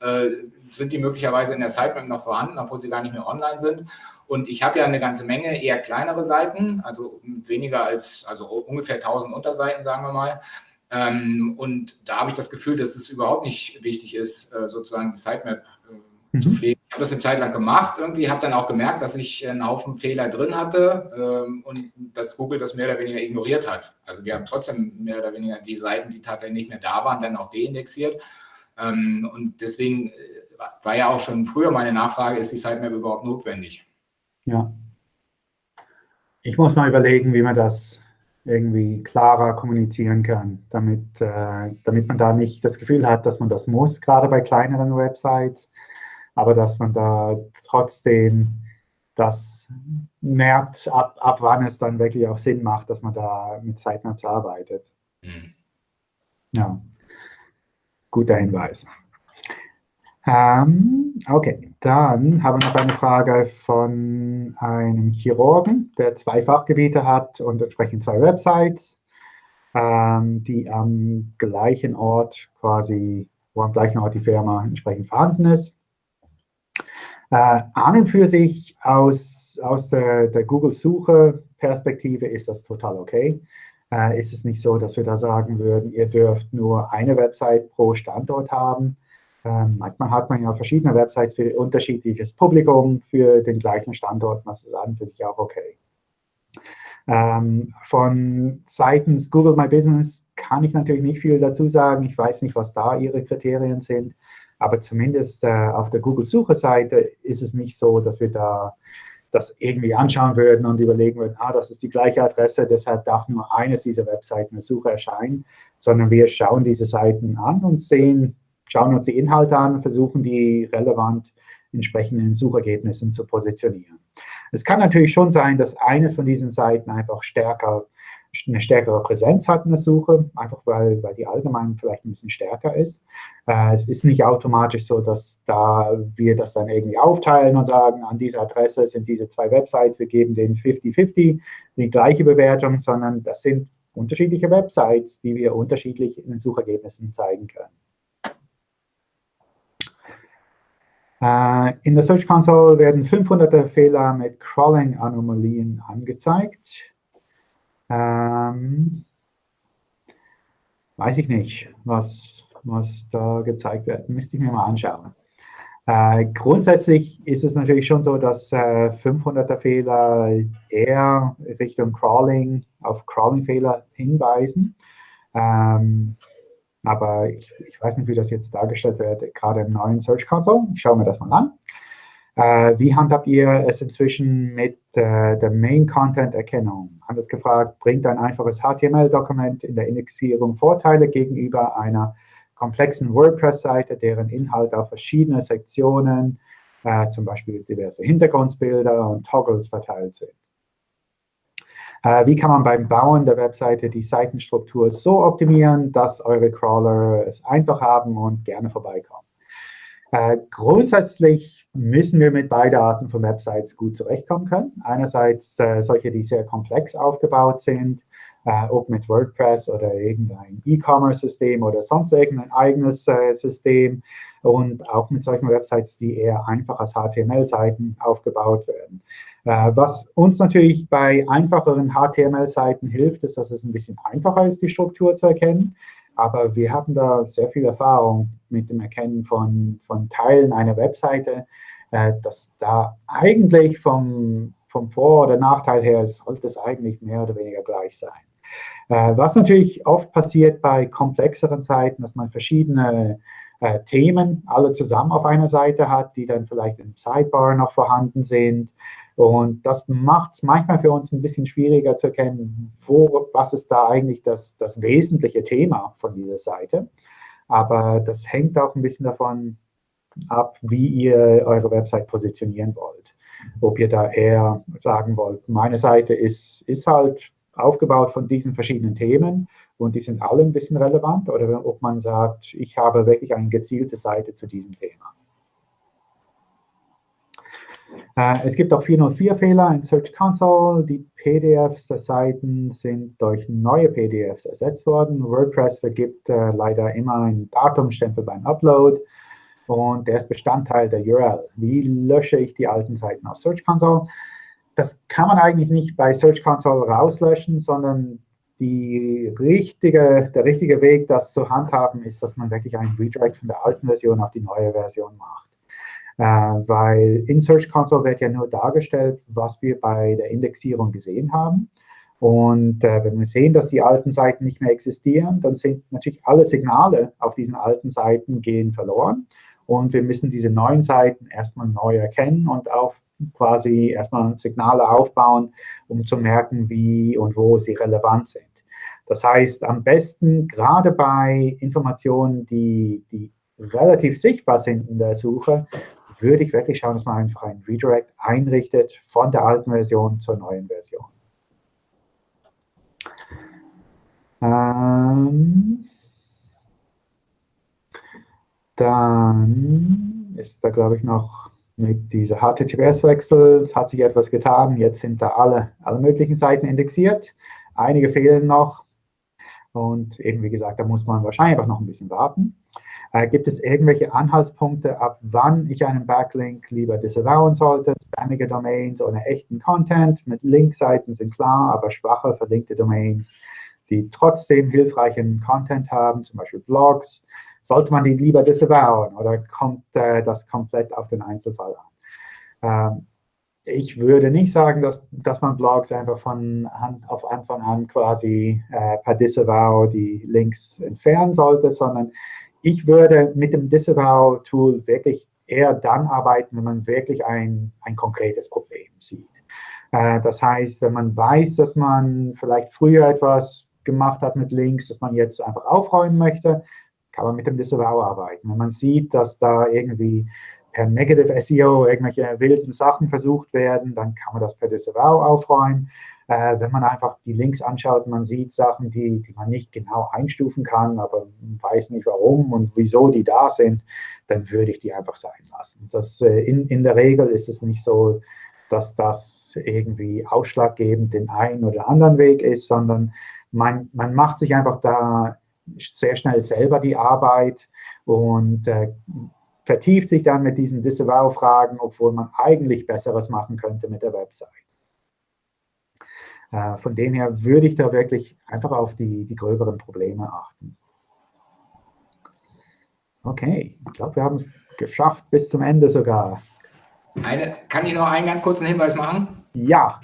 äh, sind die möglicherweise in der Sitemap noch vorhanden, obwohl sie gar nicht mehr online sind. Und ich habe ja eine ganze Menge eher kleinere Seiten, also weniger als, also ungefähr 1000 Unterseiten, sagen wir mal. Ähm, und da habe ich das Gefühl, dass es überhaupt nicht wichtig ist, äh, sozusagen die Sitemap äh, mhm. zu pflegen habe das eine Zeit lang gemacht, irgendwie habe dann auch gemerkt, dass ich einen Haufen Fehler drin hatte ähm, und dass Google das mehr oder weniger ignoriert hat. Also die haben trotzdem mehr oder weniger die Seiten, die tatsächlich nicht mehr da waren, dann auch deindexiert. Ähm, und deswegen äh, war ja auch schon früher meine Nachfrage, ist die Sitemap überhaupt notwendig? Ja. Ich muss mal überlegen, wie man das irgendwie klarer kommunizieren kann, damit, äh, damit man da nicht das Gefühl hat, dass man das muss, gerade bei kleineren Websites aber dass man da trotzdem das merkt, ab, ab wann es dann wirklich auch Sinn macht, dass man da mit Sitemaps arbeitet. Mhm. Ja, guter Hinweis. Ähm, okay, dann haben wir noch eine Frage von einem Chirurgen, der zwei Fachgebiete hat und entsprechend zwei Websites, ähm, die am gleichen Ort quasi, wo am gleichen Ort die Firma entsprechend vorhanden ist. Äh, an und für sich aus, aus der, der Google-Suche-Perspektive ist das total okay. Äh, ist es nicht so, dass wir da sagen würden, ihr dürft nur eine Website pro Standort haben. Ähm, manchmal hat man ja verschiedene Websites für unterschiedliches Publikum für den gleichen Standort. Das ist an und für sich auch okay. Ähm, von seitens Google My Business kann ich natürlich nicht viel dazu sagen. Ich weiß nicht, was da Ihre Kriterien sind. Aber zumindest äh, auf der Google-Suche-Seite ist es nicht so, dass wir da das irgendwie anschauen würden und überlegen würden, ah, das ist die gleiche Adresse, deshalb darf nur eines dieser Webseiten in der Suche erscheinen, sondern wir schauen diese Seiten an und sehen, schauen uns die Inhalte an, versuchen die relevant entsprechend in Suchergebnissen zu positionieren. Es kann natürlich schon sein, dass eines von diesen Seiten einfach stärker eine stärkere Präsenz hat in der Suche, einfach weil, weil die allgemein vielleicht ein bisschen stärker ist. Äh, es ist nicht automatisch so, dass da wir das dann irgendwie aufteilen und sagen, an dieser Adresse sind diese zwei Websites, wir geben denen 50-50 die gleiche Bewertung, sondern das sind unterschiedliche Websites, die wir unterschiedlich in den Suchergebnissen zeigen können. Äh, in der Search Console werden 500er Fehler mit Crawling-Anomalien angezeigt. Ähm, weiß ich nicht, was, was da gezeigt wird. Müsste ich mir mal anschauen. Äh, grundsätzlich ist es natürlich schon so, dass äh, 500er Fehler eher Richtung Crawling, auf Crawling-Fehler hinweisen. Ähm, aber ich, ich, weiß nicht, wie das jetzt dargestellt wird, gerade im neuen Search Console. Ich schaue mir das mal an. Äh, wie handhabt ihr es inzwischen mit äh, der Main-Content-Erkennung? Anders gefragt, bringt ein einfaches HTML-Dokument in der Indexierung Vorteile gegenüber einer komplexen WordPress-Seite, deren Inhalt auf verschiedene Sektionen, äh, zum Beispiel diverse Hintergrundbilder und Toggles verteilt sind. Äh, wie kann man beim Bauen der Webseite die Seitenstruktur so optimieren, dass eure Crawler es einfach haben und gerne vorbeikommen? Äh, grundsätzlich müssen wir mit beiden Arten von Websites gut zurechtkommen können. Einerseits äh, solche, die sehr komplex aufgebaut sind, äh, ob mit WordPress oder irgendein E-Commerce-System oder sonst irgendein eigenes äh, System und auch mit solchen Websites, die eher einfach als HTML-Seiten aufgebaut werden. Äh, was uns natürlich bei einfacheren HTML-Seiten hilft, ist, dass es ein bisschen einfacher ist, die Struktur zu erkennen. Aber wir haben da sehr viel Erfahrung mit dem Erkennen von, von Teilen einer Webseite, dass da eigentlich vom, vom Vor- oder Nachteil her sollte es eigentlich mehr oder weniger gleich sein. Äh, was natürlich oft passiert bei komplexeren Seiten, dass man verschiedene äh, Themen alle zusammen auf einer Seite hat, die dann vielleicht im Sidebar noch vorhanden sind. Und das macht es manchmal für uns ein bisschen schwieriger zu erkennen, wo, was ist da eigentlich das, das wesentliche Thema von dieser Seite. Aber das hängt auch ein bisschen davon ab, wie ihr eure Website positionieren wollt. Ob ihr da eher sagen wollt, meine Seite ist, ist halt aufgebaut von diesen verschiedenen Themen und die sind alle ein bisschen relevant oder ob man sagt, ich habe wirklich eine gezielte Seite zu diesem Thema. Äh, es gibt auch 404-Fehler in Search Console. Die PDFs der Seiten sind durch neue PDFs ersetzt worden. WordPress vergibt äh, leider immer einen Datumstempel beim Upload und der ist Bestandteil der URL. Wie lösche ich die alten Seiten aus Search Console? das kann man eigentlich nicht bei Search Console rauslöschen, sondern richtige, der richtige Weg, das zu handhaben, ist, dass man wirklich einen Redirect von der alten Version auf die neue Version macht. Äh, weil in Search Console wird ja nur dargestellt, was wir bei der Indexierung gesehen haben. Und äh, wenn wir sehen, dass die alten Seiten nicht mehr existieren, dann sind natürlich alle Signale auf diesen alten Seiten gehen verloren. Und wir müssen diese neuen Seiten erstmal neu erkennen und auf quasi erstmal Signale aufbauen, um zu merken, wie und wo sie relevant sind. Das heißt, am besten gerade bei Informationen, die, die relativ sichtbar sind in der Suche, würde ich wirklich schauen, dass man einfach einen Redirect einrichtet von der alten Version zur neuen Version. Ähm, dann ist da, glaube ich, noch mit dieser HTTPS-Wechsel hat sich etwas getan. Jetzt sind da alle, alle möglichen Seiten indexiert. Einige fehlen noch. Und eben, wie gesagt, da muss man wahrscheinlich auch noch ein bisschen warten. Äh, gibt es irgendwelche Anhaltspunkte, ab wann ich einen Backlink lieber disavowen sollte? Spammige Domains ohne echten Content mit Linkseiten sind klar, aber schwache verlinkte Domains, die trotzdem hilfreichen Content haben, zum Beispiel Blogs, sollte man die lieber disavowen oder kommt äh, das komplett auf den Einzelfall an? Ähm, ich würde nicht sagen, dass, dass man Blogs einfach von Hand auf Anfang an quasi äh, per Disavow die Links entfernen sollte, sondern ich würde mit dem Disavow-Tool wirklich eher dann arbeiten, wenn man wirklich ein, ein konkretes Problem sieht. Äh, das heißt, wenn man weiß, dass man vielleicht früher etwas gemacht hat mit Links, dass man jetzt einfach aufräumen möchte, kann man mit dem Disavow arbeiten. Wenn man sieht, dass da irgendwie per Negative SEO irgendwelche wilden Sachen versucht werden, dann kann man das per Disavow aufräumen. Äh, wenn man einfach die Links anschaut, man sieht Sachen, die, die man nicht genau einstufen kann, aber weiß nicht warum und wieso die da sind, dann würde ich die einfach sein lassen. Das, äh, in, in der Regel ist es nicht so, dass das irgendwie ausschlaggebend den einen oder anderen Weg ist, sondern man, man macht sich einfach da sehr schnell selber die Arbeit und äh, vertieft sich dann mit diesen Disavow-Fragen, obwohl man eigentlich Besseres machen könnte mit der Website. Äh, von dem her würde ich da wirklich einfach auf die, die gröberen Probleme achten. Okay, ich glaube, wir haben es geschafft bis zum Ende sogar. Eine, kann ich noch einen ganz kurzen Hinweis machen? Ja.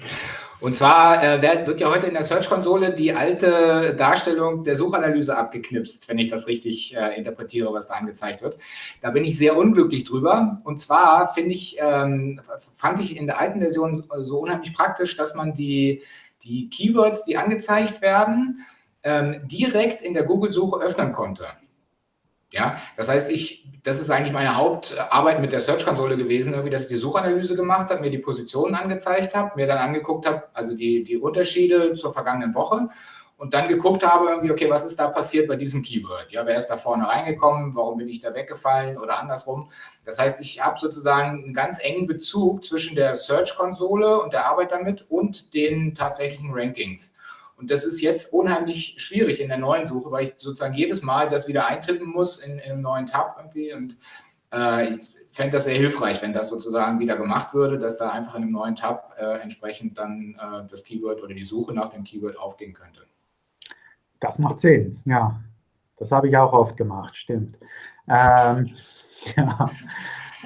Und zwar äh, wird ja heute in der Search-Konsole die alte Darstellung der Suchanalyse abgeknipst, wenn ich das richtig äh, interpretiere, was da angezeigt wird. Da bin ich sehr unglücklich drüber. Und zwar finde ich, ähm, fand ich in der alten Version so unheimlich praktisch, dass man die, die Keywords, die angezeigt werden, ähm, direkt in der Google-Suche öffnen konnte. Ja, das heißt, ich, das ist eigentlich meine Hauptarbeit mit der Search-Konsole gewesen, irgendwie, dass ich die Suchanalyse gemacht habe, mir die Positionen angezeigt habe, mir dann angeguckt habe, also die, die Unterschiede zur vergangenen Woche und dann geguckt habe, irgendwie, okay, was ist da passiert bei diesem Keyword? Ja, wer ist da vorne reingekommen? Warum bin ich da weggefallen oder andersrum? Das heißt, ich habe sozusagen einen ganz engen Bezug zwischen der Search-Konsole und der Arbeit damit und den tatsächlichen Rankings. Und das ist jetzt unheimlich schwierig in der neuen Suche, weil ich sozusagen jedes Mal das wieder eintippen muss in, in einem neuen Tab irgendwie. Und äh, ich fände das sehr hilfreich, wenn das sozusagen wieder gemacht würde, dass da einfach in einem neuen Tab äh, entsprechend dann äh, das Keyword oder die Suche nach dem Keyword aufgehen könnte. Das macht Sinn, ja. Das habe ich auch oft gemacht, stimmt. Ähm, [laughs] ja.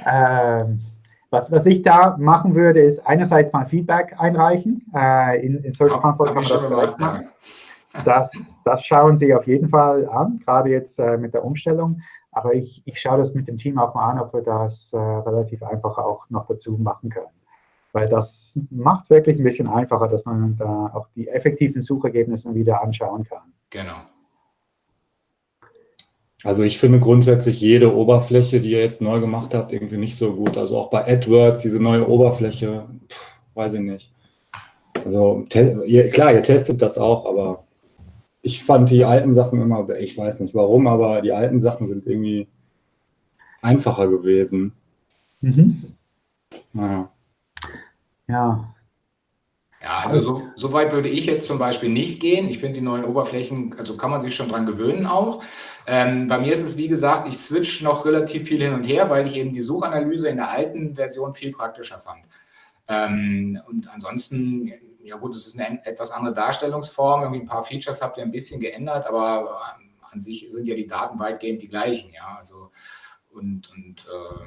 Ähm, was, was ich da machen würde, ist einerseits mal Feedback einreichen. Äh, in, in Search Console kann man das vielleicht machen. Das, das schauen Sie auf jeden Fall an, gerade jetzt äh, mit der Umstellung. Aber ich, ich schaue das mit dem Team auch mal an, ob wir das äh, relativ einfach auch noch dazu machen können. Weil das macht es wirklich ein bisschen einfacher, dass man da auch die effektiven Suchergebnisse wieder anschauen kann. Genau. Also ich finde grundsätzlich jede Oberfläche, die ihr jetzt neu gemacht habt, irgendwie nicht so gut. Also auch bei AdWords, diese neue Oberfläche, pff, weiß ich nicht. Also ihr, klar, ihr testet das auch, aber ich fand die alten Sachen immer, ich weiß nicht warum, aber die alten Sachen sind irgendwie einfacher gewesen. Mhm. Naja. Ja, ja, also so, so, weit würde ich jetzt zum Beispiel nicht gehen. Ich finde die neuen Oberflächen, also kann man sich schon dran gewöhnen auch. Ähm, bei mir ist es, wie gesagt, ich switch noch relativ viel hin und her, weil ich eben die Suchanalyse in der alten Version viel praktischer fand. Ähm, und ansonsten, ja gut, es ist eine etwas andere Darstellungsform. Irgendwie ein paar Features habt ihr ein bisschen geändert, aber an sich sind ja die Daten weitgehend die gleichen, ja. Also und, und äh,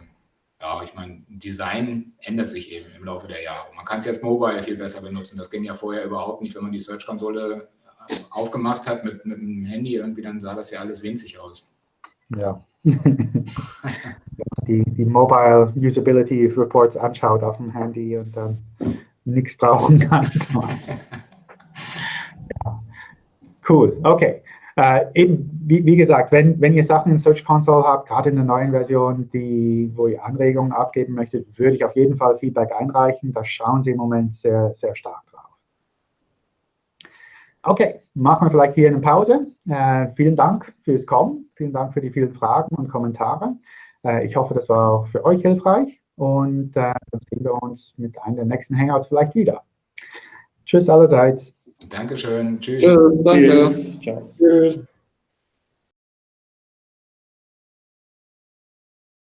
ja, ich meine, Design ändert sich eben im Laufe der Jahre. Man kann es jetzt mobile viel besser benutzen. Das ging ja vorher überhaupt nicht, wenn man die Search-Konsole äh, aufgemacht hat mit, mit einem Handy, irgendwie dann sah das ja alles winzig aus. Ja. [laughs] die, die Mobile Usability Reports anschaut auf dem Handy und dann nichts brauchen kann. [laughs] ja. Cool, okay. Äh, eben, wie, wie, gesagt, wenn, wenn ihr Sachen in Search Console habt, gerade in der neuen Version, die, wo ihr Anregungen abgeben möchtet, würde ich auf jeden Fall Feedback einreichen. Da schauen Sie im Moment sehr, sehr stark drauf. Okay, machen wir vielleicht hier eine Pause. Äh, vielen Dank fürs Kommen. Vielen Dank für die vielen Fragen und Kommentare. Äh, ich hoffe, das war auch für euch hilfreich. Und äh, dann sehen wir uns mit einem der nächsten Hangouts vielleicht wieder. Tschüss allerseits. Dankeschön. Tschüss. Tschüss. Danke. Tschüss. Ciao. Tschüss.